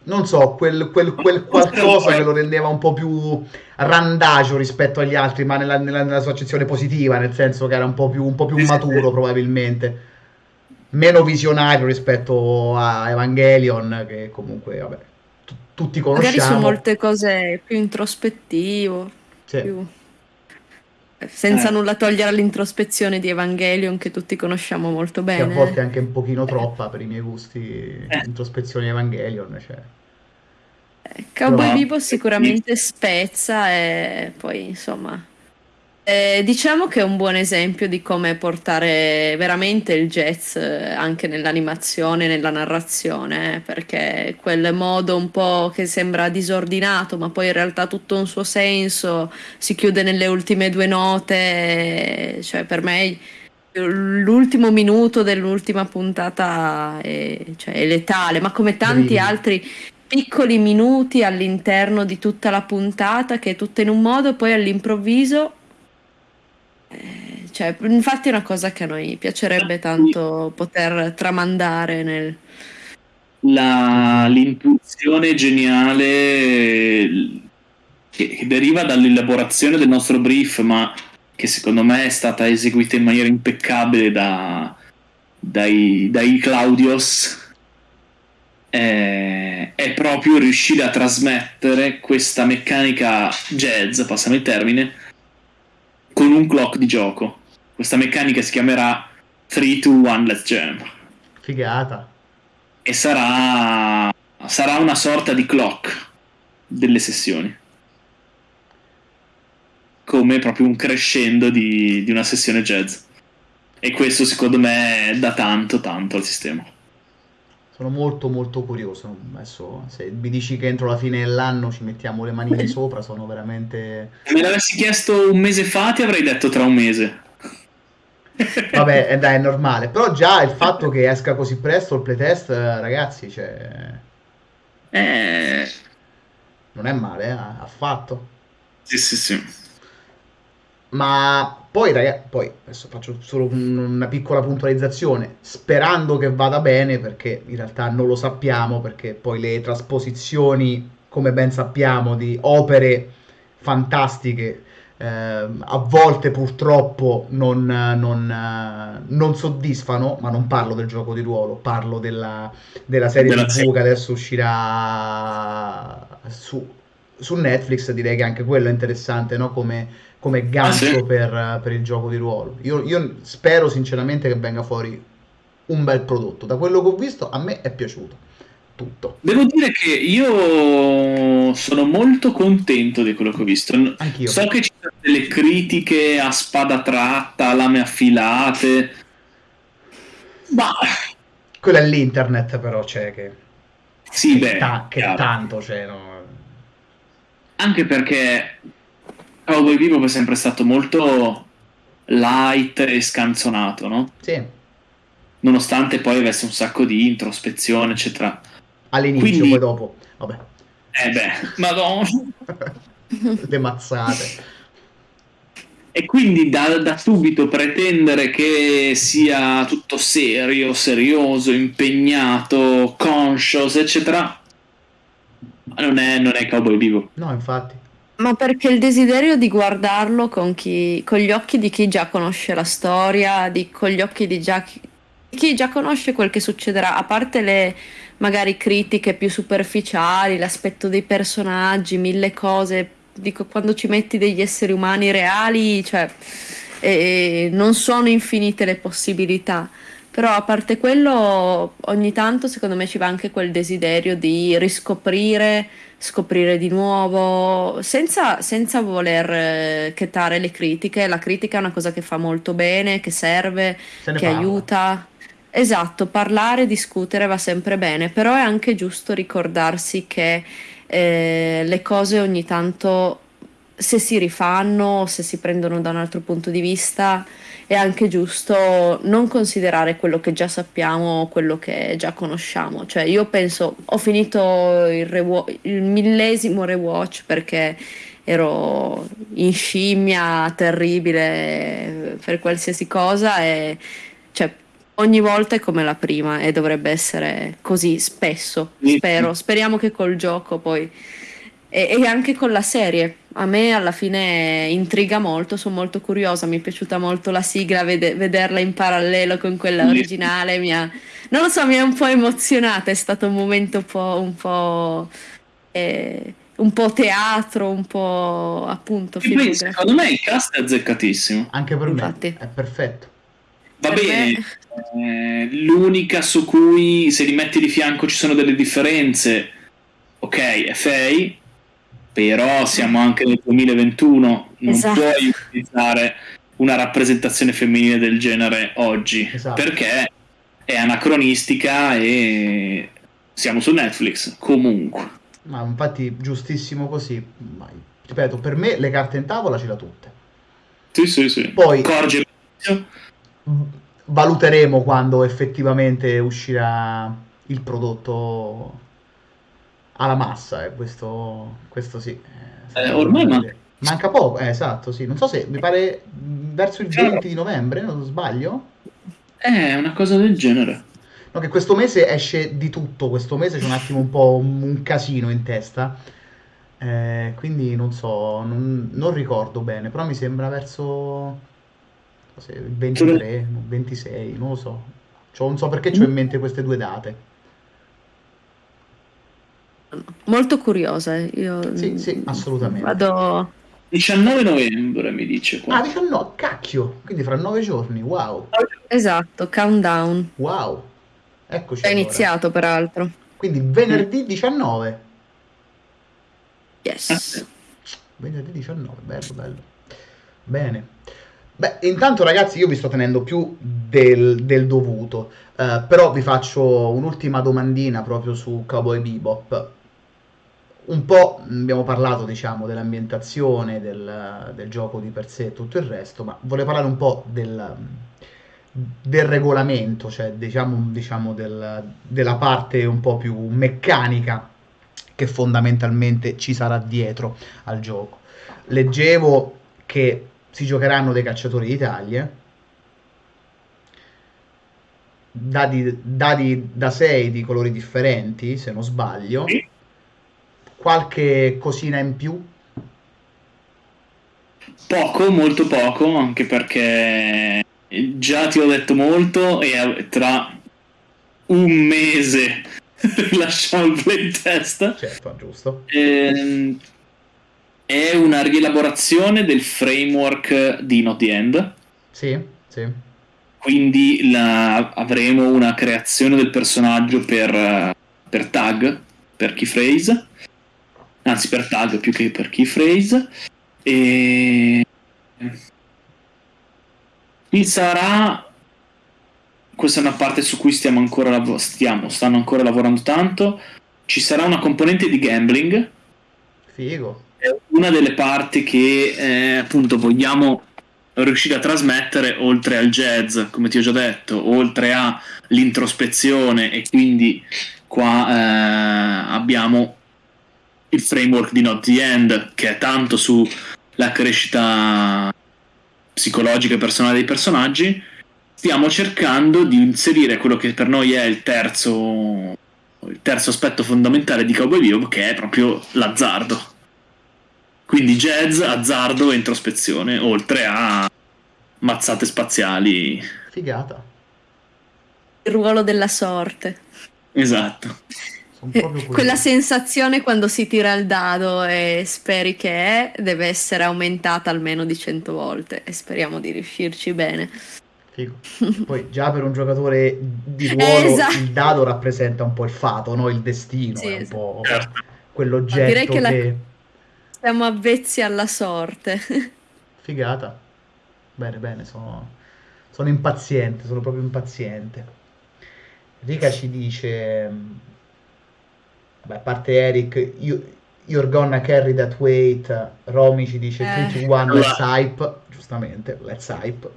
Non so, quel, quel- quel qualcosa che lo rendeva un po' più randagio rispetto agli altri, ma nella, nella- nella sua accezione positiva, nel senso che era un po' più, un po' più maturo probabilmente. Meno visionario rispetto a Evangelion, che comunque, vabbè, tu- tutti Magari su conosciamo. molte cose più introspettivo, Sì. più- senza Eh. nulla togliere all'introspezione di Evangelion che tutti conosciamo molto che a bene. volte è anche un pochino troppa per i miei gusti introspezione Evangelion cioè. Eh, Cowboy Però- Bebop sicuramente spezza e poi insomma eh, diciamo che è un buon esempio di come portare veramente il jazz eh, anche nell'animazione, nella narrazione, eh, perché quel modo un po' che sembra disordinato, ma poi in realtà tutto un suo senso, si chiude nelle ultime due note, eh, cioè per me l'ultimo minuto dell'ultima puntata è, cioè, è letale, ma come tanti Brividi. altri piccoli minuti all'interno di tutta la puntata che è tutta in un modo e poi all'improvviso eh, cioè, infatti è una cosa che a noi piacerebbe tanto poter tramandare nel... La- l'intuizione geniale che, che deriva dall'elaborazione del nostro brief, ma che secondo me è stata eseguita in maniera impeccabile da, dai, dai Claudios, è, è proprio riuscire a trasmettere questa meccanica jazz, passami il termine, con un clock di gioco. Questa meccanica si chiamerà 3, 2, 1, let's jam figata e sarà, sarà una sorta di clock delle sessioni. Come proprio un crescendo di, di una sessione jazz. E questo secondo me dà tanto, tanto al sistema. Sono molto molto curioso adesso se mi dici che entro la fine dell'anno ci mettiamo le manine sopra sono veramente Se me l'avessi chiesto un mese fa, ti avrei detto tra un mese. vabbè eh, dai è normale però già il fatto che esca così presto il playtest eh, ragazzi cioè Eh, non è male eh, affatto sì, sì, sì. Ma poi, ragazzi, poi adesso faccio solo un- una piccola puntualizzazione, sperando che vada bene, perché in realtà non lo sappiamo, perché poi le trasposizioni, come ben sappiamo, di opere fantastiche, ehm, a volte purtroppo non, non, eh, non soddisfano, ma non parlo del gioco di ruolo, parlo della, della serie Della TV serie. che adesso uscirà su, su Netflix, direi che anche quello è interessante, no? Come, come gancio Ah, sì? per, per il gioco di ruolo. Io, io spero sinceramente che venga fuori un bel prodotto. Da quello che ho visto, a me è piaciuto tutto. Devo dire che io sono molto contento di quello che ho visto. Anch'io. So che ci sono delle critiche a spada tratta, lame affilate, ma Quello è l'internet, però c'è che, sì, che beh, ta- che tanto c'è. no? Anche perché Cowboy Bebop è sempre stato molto light e scanzonato, no? Sì, nonostante poi avesse un sacco di introspezione, eccetera. All'inizio, Quindi- poi dopo. Vabbè. Eh beh, madonna. Le mazzate. E quindi da, da subito pretendere che sia tutto serio, serioso, impegnato, conscious, eccetera, non è, non è Cowboy Vivo. No, infatti. Ma perché il desiderio di guardarlo con, chi, con gli occhi di chi già conosce la storia, di- con gli occhi di già chi, chi già conosce quel che succederà, a parte le magari critiche più superficiali, l'aspetto dei personaggi, mille cose, dico quando ci metti degli esseri umani reali, cioè eh, non sono infinite le possibilità. Però a parte quello, ogni tanto secondo me ci va anche quel desiderio di riscoprire, scoprire di nuovo, senza, senza voler eh, chetare le critiche. La critica è una cosa che fa molto bene, che serve, che parla. aiuta. Esatto, parlare, discutere va sempre bene, però è anche giusto ricordarsi che eh, le cose ogni tanto, se si rifanno, se si prendono da un altro punto di vista, è anche giusto non considerare quello che già sappiamo, quello che già conosciamo. Cioè, io penso, ho finito il, rewa- il millesimo rewatch perché ero in scimmia terribile per qualsiasi cosa e cioè, ogni volta è come la prima e dovrebbe essere così spesso, spero. Speriamo che col gioco poi e, e anche con la serie. A me alla fine intriga molto, sono molto curiosa, mi è piaciuta molto la sigla, vede- vederla in parallelo con quella originale, mi ha, non lo so, mi ha un po' emozionata, è stato un momento un po', un po', eh, un po' teatro, un po' appunto poi secondo me il cast è azzeccatissimo. Anche per Infatti. me. È perfetto. Va Per bene, eh, l'unica su cui se li metti di fianco ci sono delle differenze, ok, è Faye, però siamo anche nel 2021, non Esatto. puoi utilizzare una rappresentazione femminile del genere oggi, Esatto. perché è anacronistica e siamo su Netflix, comunque. Ma infatti giustissimo così. Ma, ripeto, per me le carte in tavola ce le ha tutte. Sì, sì, sì. Poi- Corge Valuteremo quando effettivamente uscirà il prodotto alla massa, eh, questo, questo sì. eh, Eh, ormai manca... manca- poco, eh, esatto, sì. Non so se mi pare verso il 20 di novembre, non sbaglio. è una cosa del genere. No, che questo mese esce di tutto, questo mese c'è un attimo un po' un, un casino in testa. Eh, quindi non so, non, non ricordo bene, però mi sembra verso il 23, 26, non lo so. C'ho- non so perché ho in mente queste due date. Molto curiosa, eh, io Sì, sì, assolutamente. vado 19 novembre mi dice qua. Ah, 19, cacchio! Quindi fra nove giorni, wow, esatto, countdown. wow. Eccoci È allora. iniziato peraltro. Quindi venerdì 19. Yes. Venerdì 19, bello, bello. Bene. Beh, intanto ragazzi io vi sto tenendo più del, del dovuto, eh, però vi faccio un'ultima domandina proprio su Cowboy Bebop. Un po' abbiamo parlato, diciamo, dell'ambientazione, del, del gioco di per sé e tutto il resto, ma volevo parlare un po' del, del regolamento, cioè diciamo, diciamo del- della parte un po' più meccanica che fondamentalmente ci sarà dietro al gioco. Leggevo che si giocheranno dei cacciatori d'Italia, dadi, dadi da 6 di colori differenti, se non sbaglio, Sì. Qualche cosina in più. Poco, molto poco, anche perché già ti ho detto molto e tra un mese lasciamo il playtest. Certo, giusto. Ehm, è una rielaborazione del framework di Not the End. Sì, sì. Quindi la- avremo una creazione del personaggio per, eh, per tag, per keyphrase, anzi per tag più che per keyphrase. E ci sarà, questa è una parte su cui stiamo ancora, lav- stiamo, stanno ancora lavorando tanto, ci sarà una componente di gambling Figo. è una delle parti che eh, appunto vogliamo riuscire a trasmettere oltre al jazz, come ti ho già detto, oltre all'introspezione e quindi qua eh, abbiamo il framework di Not the End che è tanto sulla crescita psicologica e personale dei personaggi stiamo cercando di inserire quello che per noi è il terzo il terzo aspetto fondamentale di Cowboy Bebop che è proprio l'azzardo quindi jazz, azzardo e introspezione oltre a mazzate spaziali Figata. Il ruolo della sorte. esatto Eh, Quella sensazione quando si tira il dado e speri che è, deve essere aumentata almeno di 100 volte e speriamo di riuscirci bene. Figo. Poi già per un giocatore di ruolo Esatto. il dado rappresenta un po' il fato, no? il destino, Sì, è un esatto. po' Certo. quell'oggetto Direi che la- che... Siamo avvezzi alla sorte. Figata. Bene, bene, sono, sono impaziente, sono proprio impaziente. Rica ci dice... Vabbè, a parte Eric, you, you're gonna carry that weight. Romy ci dice Eh. 3 to 1, let's hype. Giustamente, let's hype.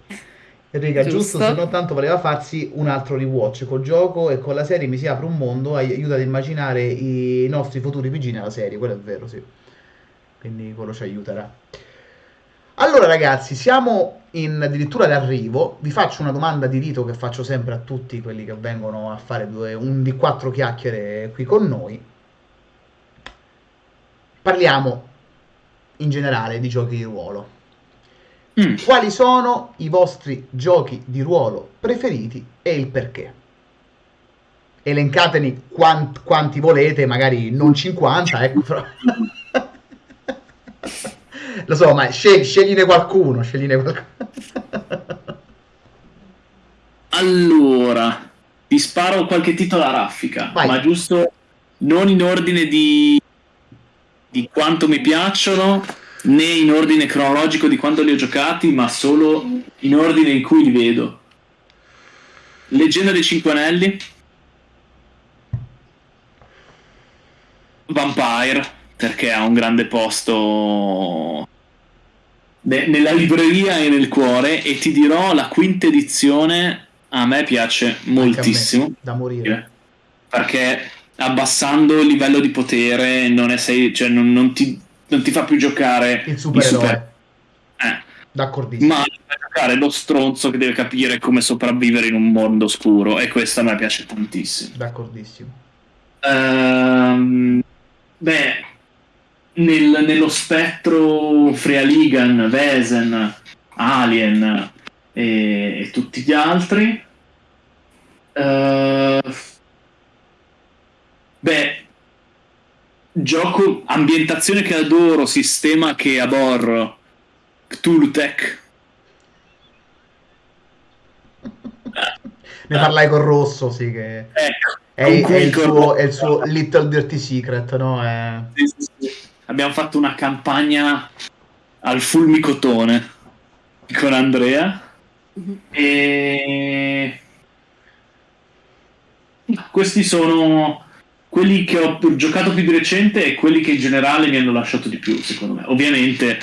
Enrica, giusto, Giusto. se non tanto voleva farsi un altro rewatch col gioco e con la serie mi si apre un mondo, ai- aiuta ad immaginare i nostri futuri PG nella serie, quello è vero, sì. Quindi quello ci aiuterà. Allora ragazzi, siamo in addirittura d'arrivo. Vi faccio una domanda di rito che faccio sempre a tutti quelli che vengono a fare due, un di quattro chiacchiere qui con noi. Parliamo in generale di giochi di ruolo. Mm. Quali sono i vostri giochi di ruolo preferiti e il perché? Elencateli quant- quanti volete, magari non 50, ecco, però... Lo so, ma scegli, scegliene qualcuno, scegliene qualcuno. Allora, ti sparo qualche titolo a raffica, Vai. ma giusto non in ordine di, di quanto mi piacciono, né in ordine cronologico di quando li ho giocati, ma solo in ordine in cui li vedo. Leggenda dei Cinque Anelli, Vampire, perché ha un grande posto ne- nella libreria e nel cuore, e ti dirò la quinta edizione a me piace a me, moltissimo da morire. perché abbassando il livello di potere non, è sei, cioè non, non ti, non ti fa più giocare Il supereroe. super- eh, D'accordissimo. ma fa giocare lo stronzo che deve capire come sopravvivere in un mondo oscuro e questo a me piace tantissimo D'accordissimo. Ehm, beh nel- nello spettro Frealigan, Vesen, Alien e, e tutti gli altri eh, beh gioco ambientazione che adoro sistema che aborro Cthulhu Tech Ne parlai con Rosso, sì, che ecco è, è il, suo, è il suo Little Dirty Secret, no? È- Sì, sì, sì. Abbiamo fatto una campagna al fulmicotone con Andrea Mhm. e questi sono quelli che ho giocato più di recente e quelli che in generale mi hanno lasciato di più, secondo me. Ovviamente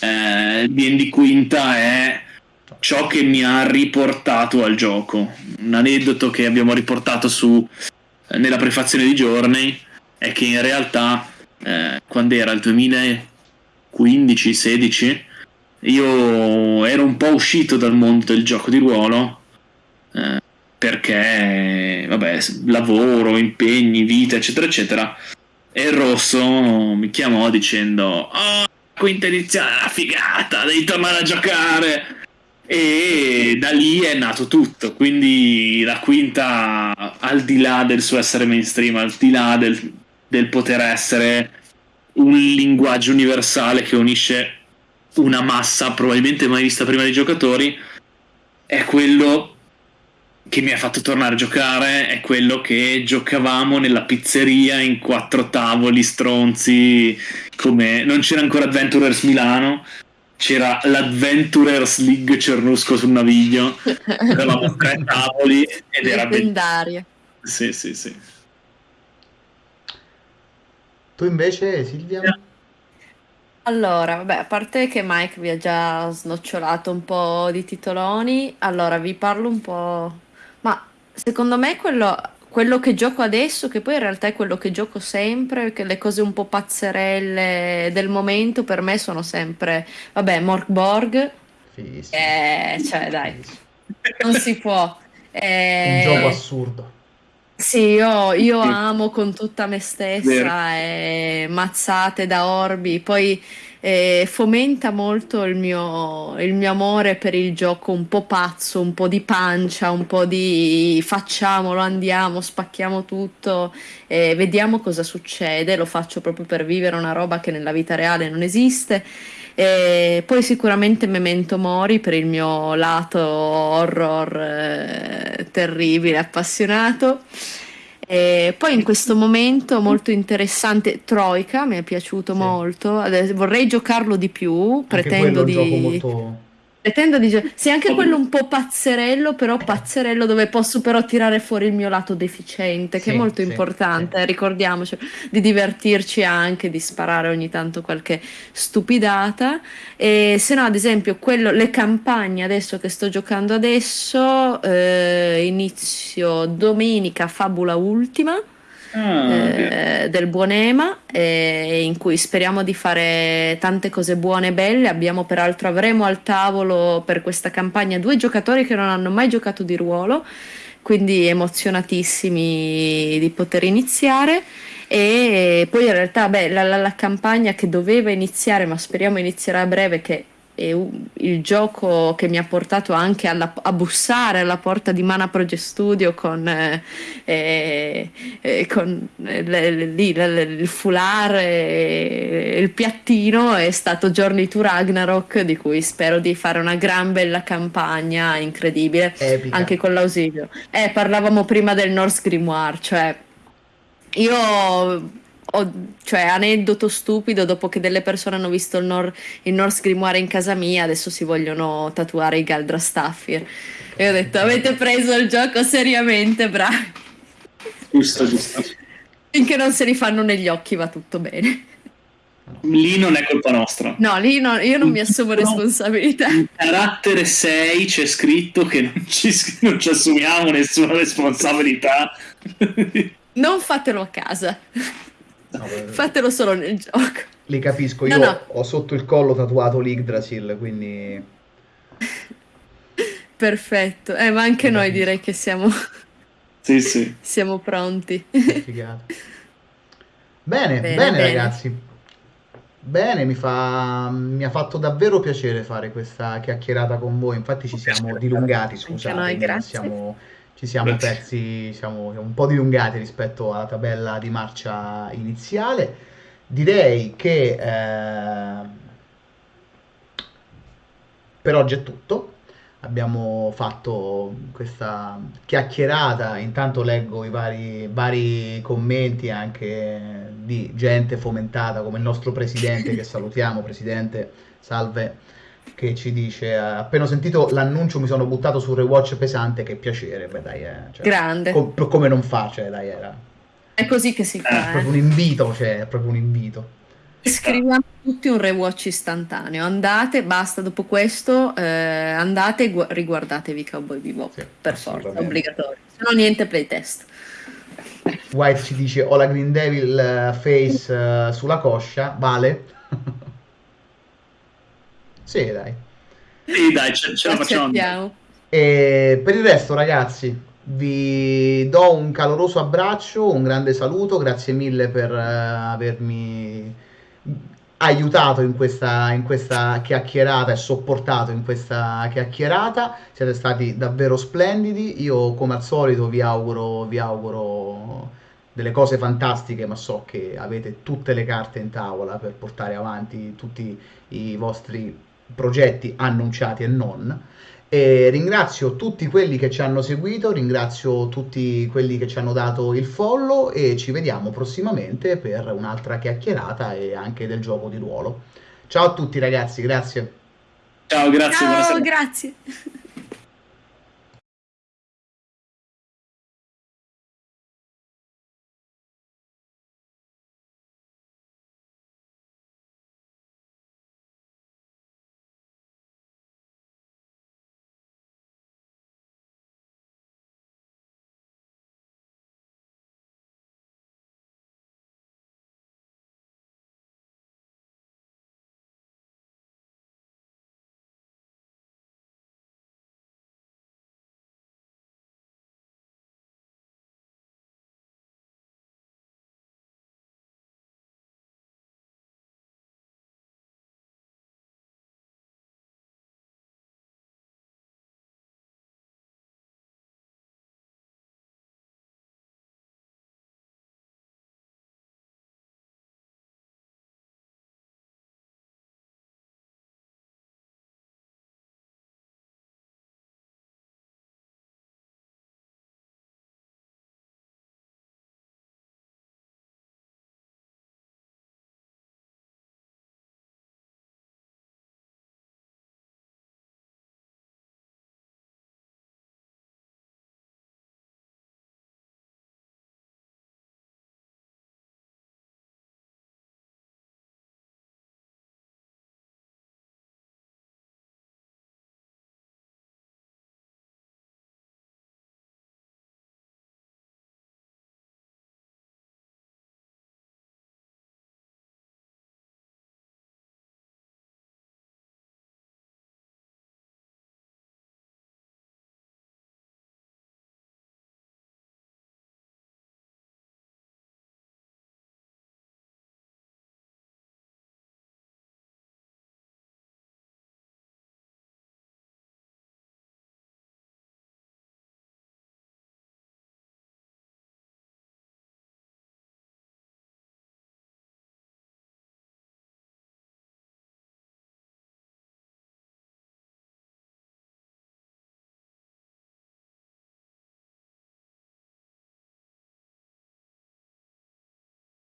eh, D&D Quinta è ciò che mi ha riportato al gioco. Un aneddoto che abbiamo riportato su, nella prefazione di Journey è che in realtà eh, quando era il 2015-16 io ero un po' uscito dal mondo del gioco di ruolo eh, perché vabbè lavoro, impegni, vita eccetera eccetera. E il rosso mi chiamò dicendo oh quinta edizione una figata devi tornare a giocare. E da lì è nato tutto. Quindi la quinta al di là del suo essere mainstream al di là del, del poter essere un linguaggio universale che unisce una massa probabilmente mai vista prima dei giocatori è quello che mi ha fatto tornare a giocare è quello che giocavamo nella pizzeria in quattro tavoli stronzi come non c'era ancora Adventurers Milano c'era l'Adventurers League Cernusco sul naviglio eravamo tre tavoli ed era bellissimo Leggendaria. sì sì sì Tu invece, Silvia? Allora, vabbè, a parte che Mike vi ha già snocciolato un po' di titoloni, allora vi parlo un po'. Secondo me quello, quello che gioco adesso, che poi in realtà è quello che gioco sempre, che le cose un po' pazzerelle del momento per me sono sempre, vabbè, Morkborg, Fighissimo. eh, cioè dai, non si può. Un gioco Eh, assurdo. Sì, io, io amo con tutta me stessa e mazzate da orbi, poi eh, fomenta molto il mio, il mio amore per il gioco un po' pazzo, un po' di pancia, un po' di facciamolo, andiamo, spacchiamo tutto e vediamo cosa succede. Lo faccio proprio per vivere una roba che nella vita reale non esiste. E poi sicuramente Memento Mori per il mio lato horror eh, terribile, appassionato. E poi in questo momento molto interessante Troika, mi è piaciuto Sì. molto. Adesso vorrei giocarlo di più, Anche pretendo di molto... Pretendo di Sì, anche quello un po' pazzerello, però pazzerello dove posso però tirare fuori il mio lato deficiente, che Sì, è molto sì, importante, sì. eh, ricordiamoci, di divertirci anche, di sparare ogni tanto qualche stupidata. E se no, ad esempio, quello, le campagne adesso che sto giocando adesso, eh, inizio domenica Fabula Ultima Ah, eh, del buon Ema eh, in cui speriamo di fare tante cose buone e belle. Abbiamo peraltro avremo al tavolo per questa campagna due giocatori che non hanno mai giocato di ruolo, quindi emozionatissimi di poter iniziare. E poi in realtà beh, la, la- la campagna che doveva iniziare, ma speriamo inizierà a breve, che il gioco che mi ha portato anche alla- a bussare alla porta di Mana Project Studio con, eh, eh, con le- le- le- il foulard e il piattino è stato Journey to Ragnarok di cui spero di fare una gran bella campagna incredibile Epica. anche con l'ausilio. Eh, parlavamo prima del Norse Grimoire, cioè io ho, cioè, aneddoto stupido, dopo che delle persone hanno visto il, Nor- il Norse Grimoire in casa mia, adesso si vogliono tatuare i Galdra Staffir. E ho detto, avete preso il gioco seriamente, bravi. giusto, giusto. Finché non se li fanno negli occhi va tutto bene. Lì non è colpa nostra. No, lì no- io non mi assumo No. responsabilità. In carattere 6 c'è scritto che non ci, non ci assumiamo nessuna responsabilità. Non fatelo a casa, No, fatelo solo nel gioco. Li capisco, No, io no. ho sotto il collo tatuato l'Yggdrasil, quindi... Perfetto, eh, ma anche noi direi che siamo, sì, sì. siamo pronti. Bene, bene, Bene, ragazzi. Bene, mi fa... mi ha fatto davvero piacere fare questa chiacchierata con voi. Infatti ci siamo dilungati, scusate, noi, grazie. siamo- ci siamo persi, siamo un po' dilungati rispetto alla tabella di marcia iniziale. Direi che eh, per oggi è tutto. Abbiamo fatto questa chiacchierata. Intanto leggo i vari, vari commenti anche di gente fomentata, come il nostro presidente, che salutiamo. Presidente, salve, che ci dice: "Eh, Appena ho sentito l'annuncio, mi sono buttato sul rewatch pesante. Che piacere, beh, dai, eh, cioè, Grande. com- come non fa, cioè, dai, era È così che si è fa. proprio un eh. invito, cioè, è proprio un invito. Scriviamo tutti un rewatch istantaneo. Andate, basta dopo questo, eh, andate e gu- riguardatevi Cowboy Bebop. Sì, per forza, obbligatorio. Se no niente playtest. White ci dice: Ho la Green Devil eh, face eh, sulla coscia, vale? sì, dai. Sì, dai, ce, ce la facciamo. E per il resto, ragazzi, vi do un caloroso abbraccio, un grande saluto, grazie mille per eh, avermi aiutato in questa, in questa chiacchierata e sopportato in questa chiacchierata. Siete stati davvero splendidi. Io, come al solito, vi auguro, vi auguro delle cose fantastiche, ma so che avete tutte le carte in tavola per portare avanti tutti i vostri progetti annunciati e non. E ringrazio tutti quelli che ci hanno seguito, ringrazio tutti quelli che ci hanno dato il follow e ci vediamo prossimamente per un'altra chiacchierata e anche del gioco di ruolo. Ciao a tutti ragazzi, grazie. Ciao, grazie. Ciao, buonasera. grazie.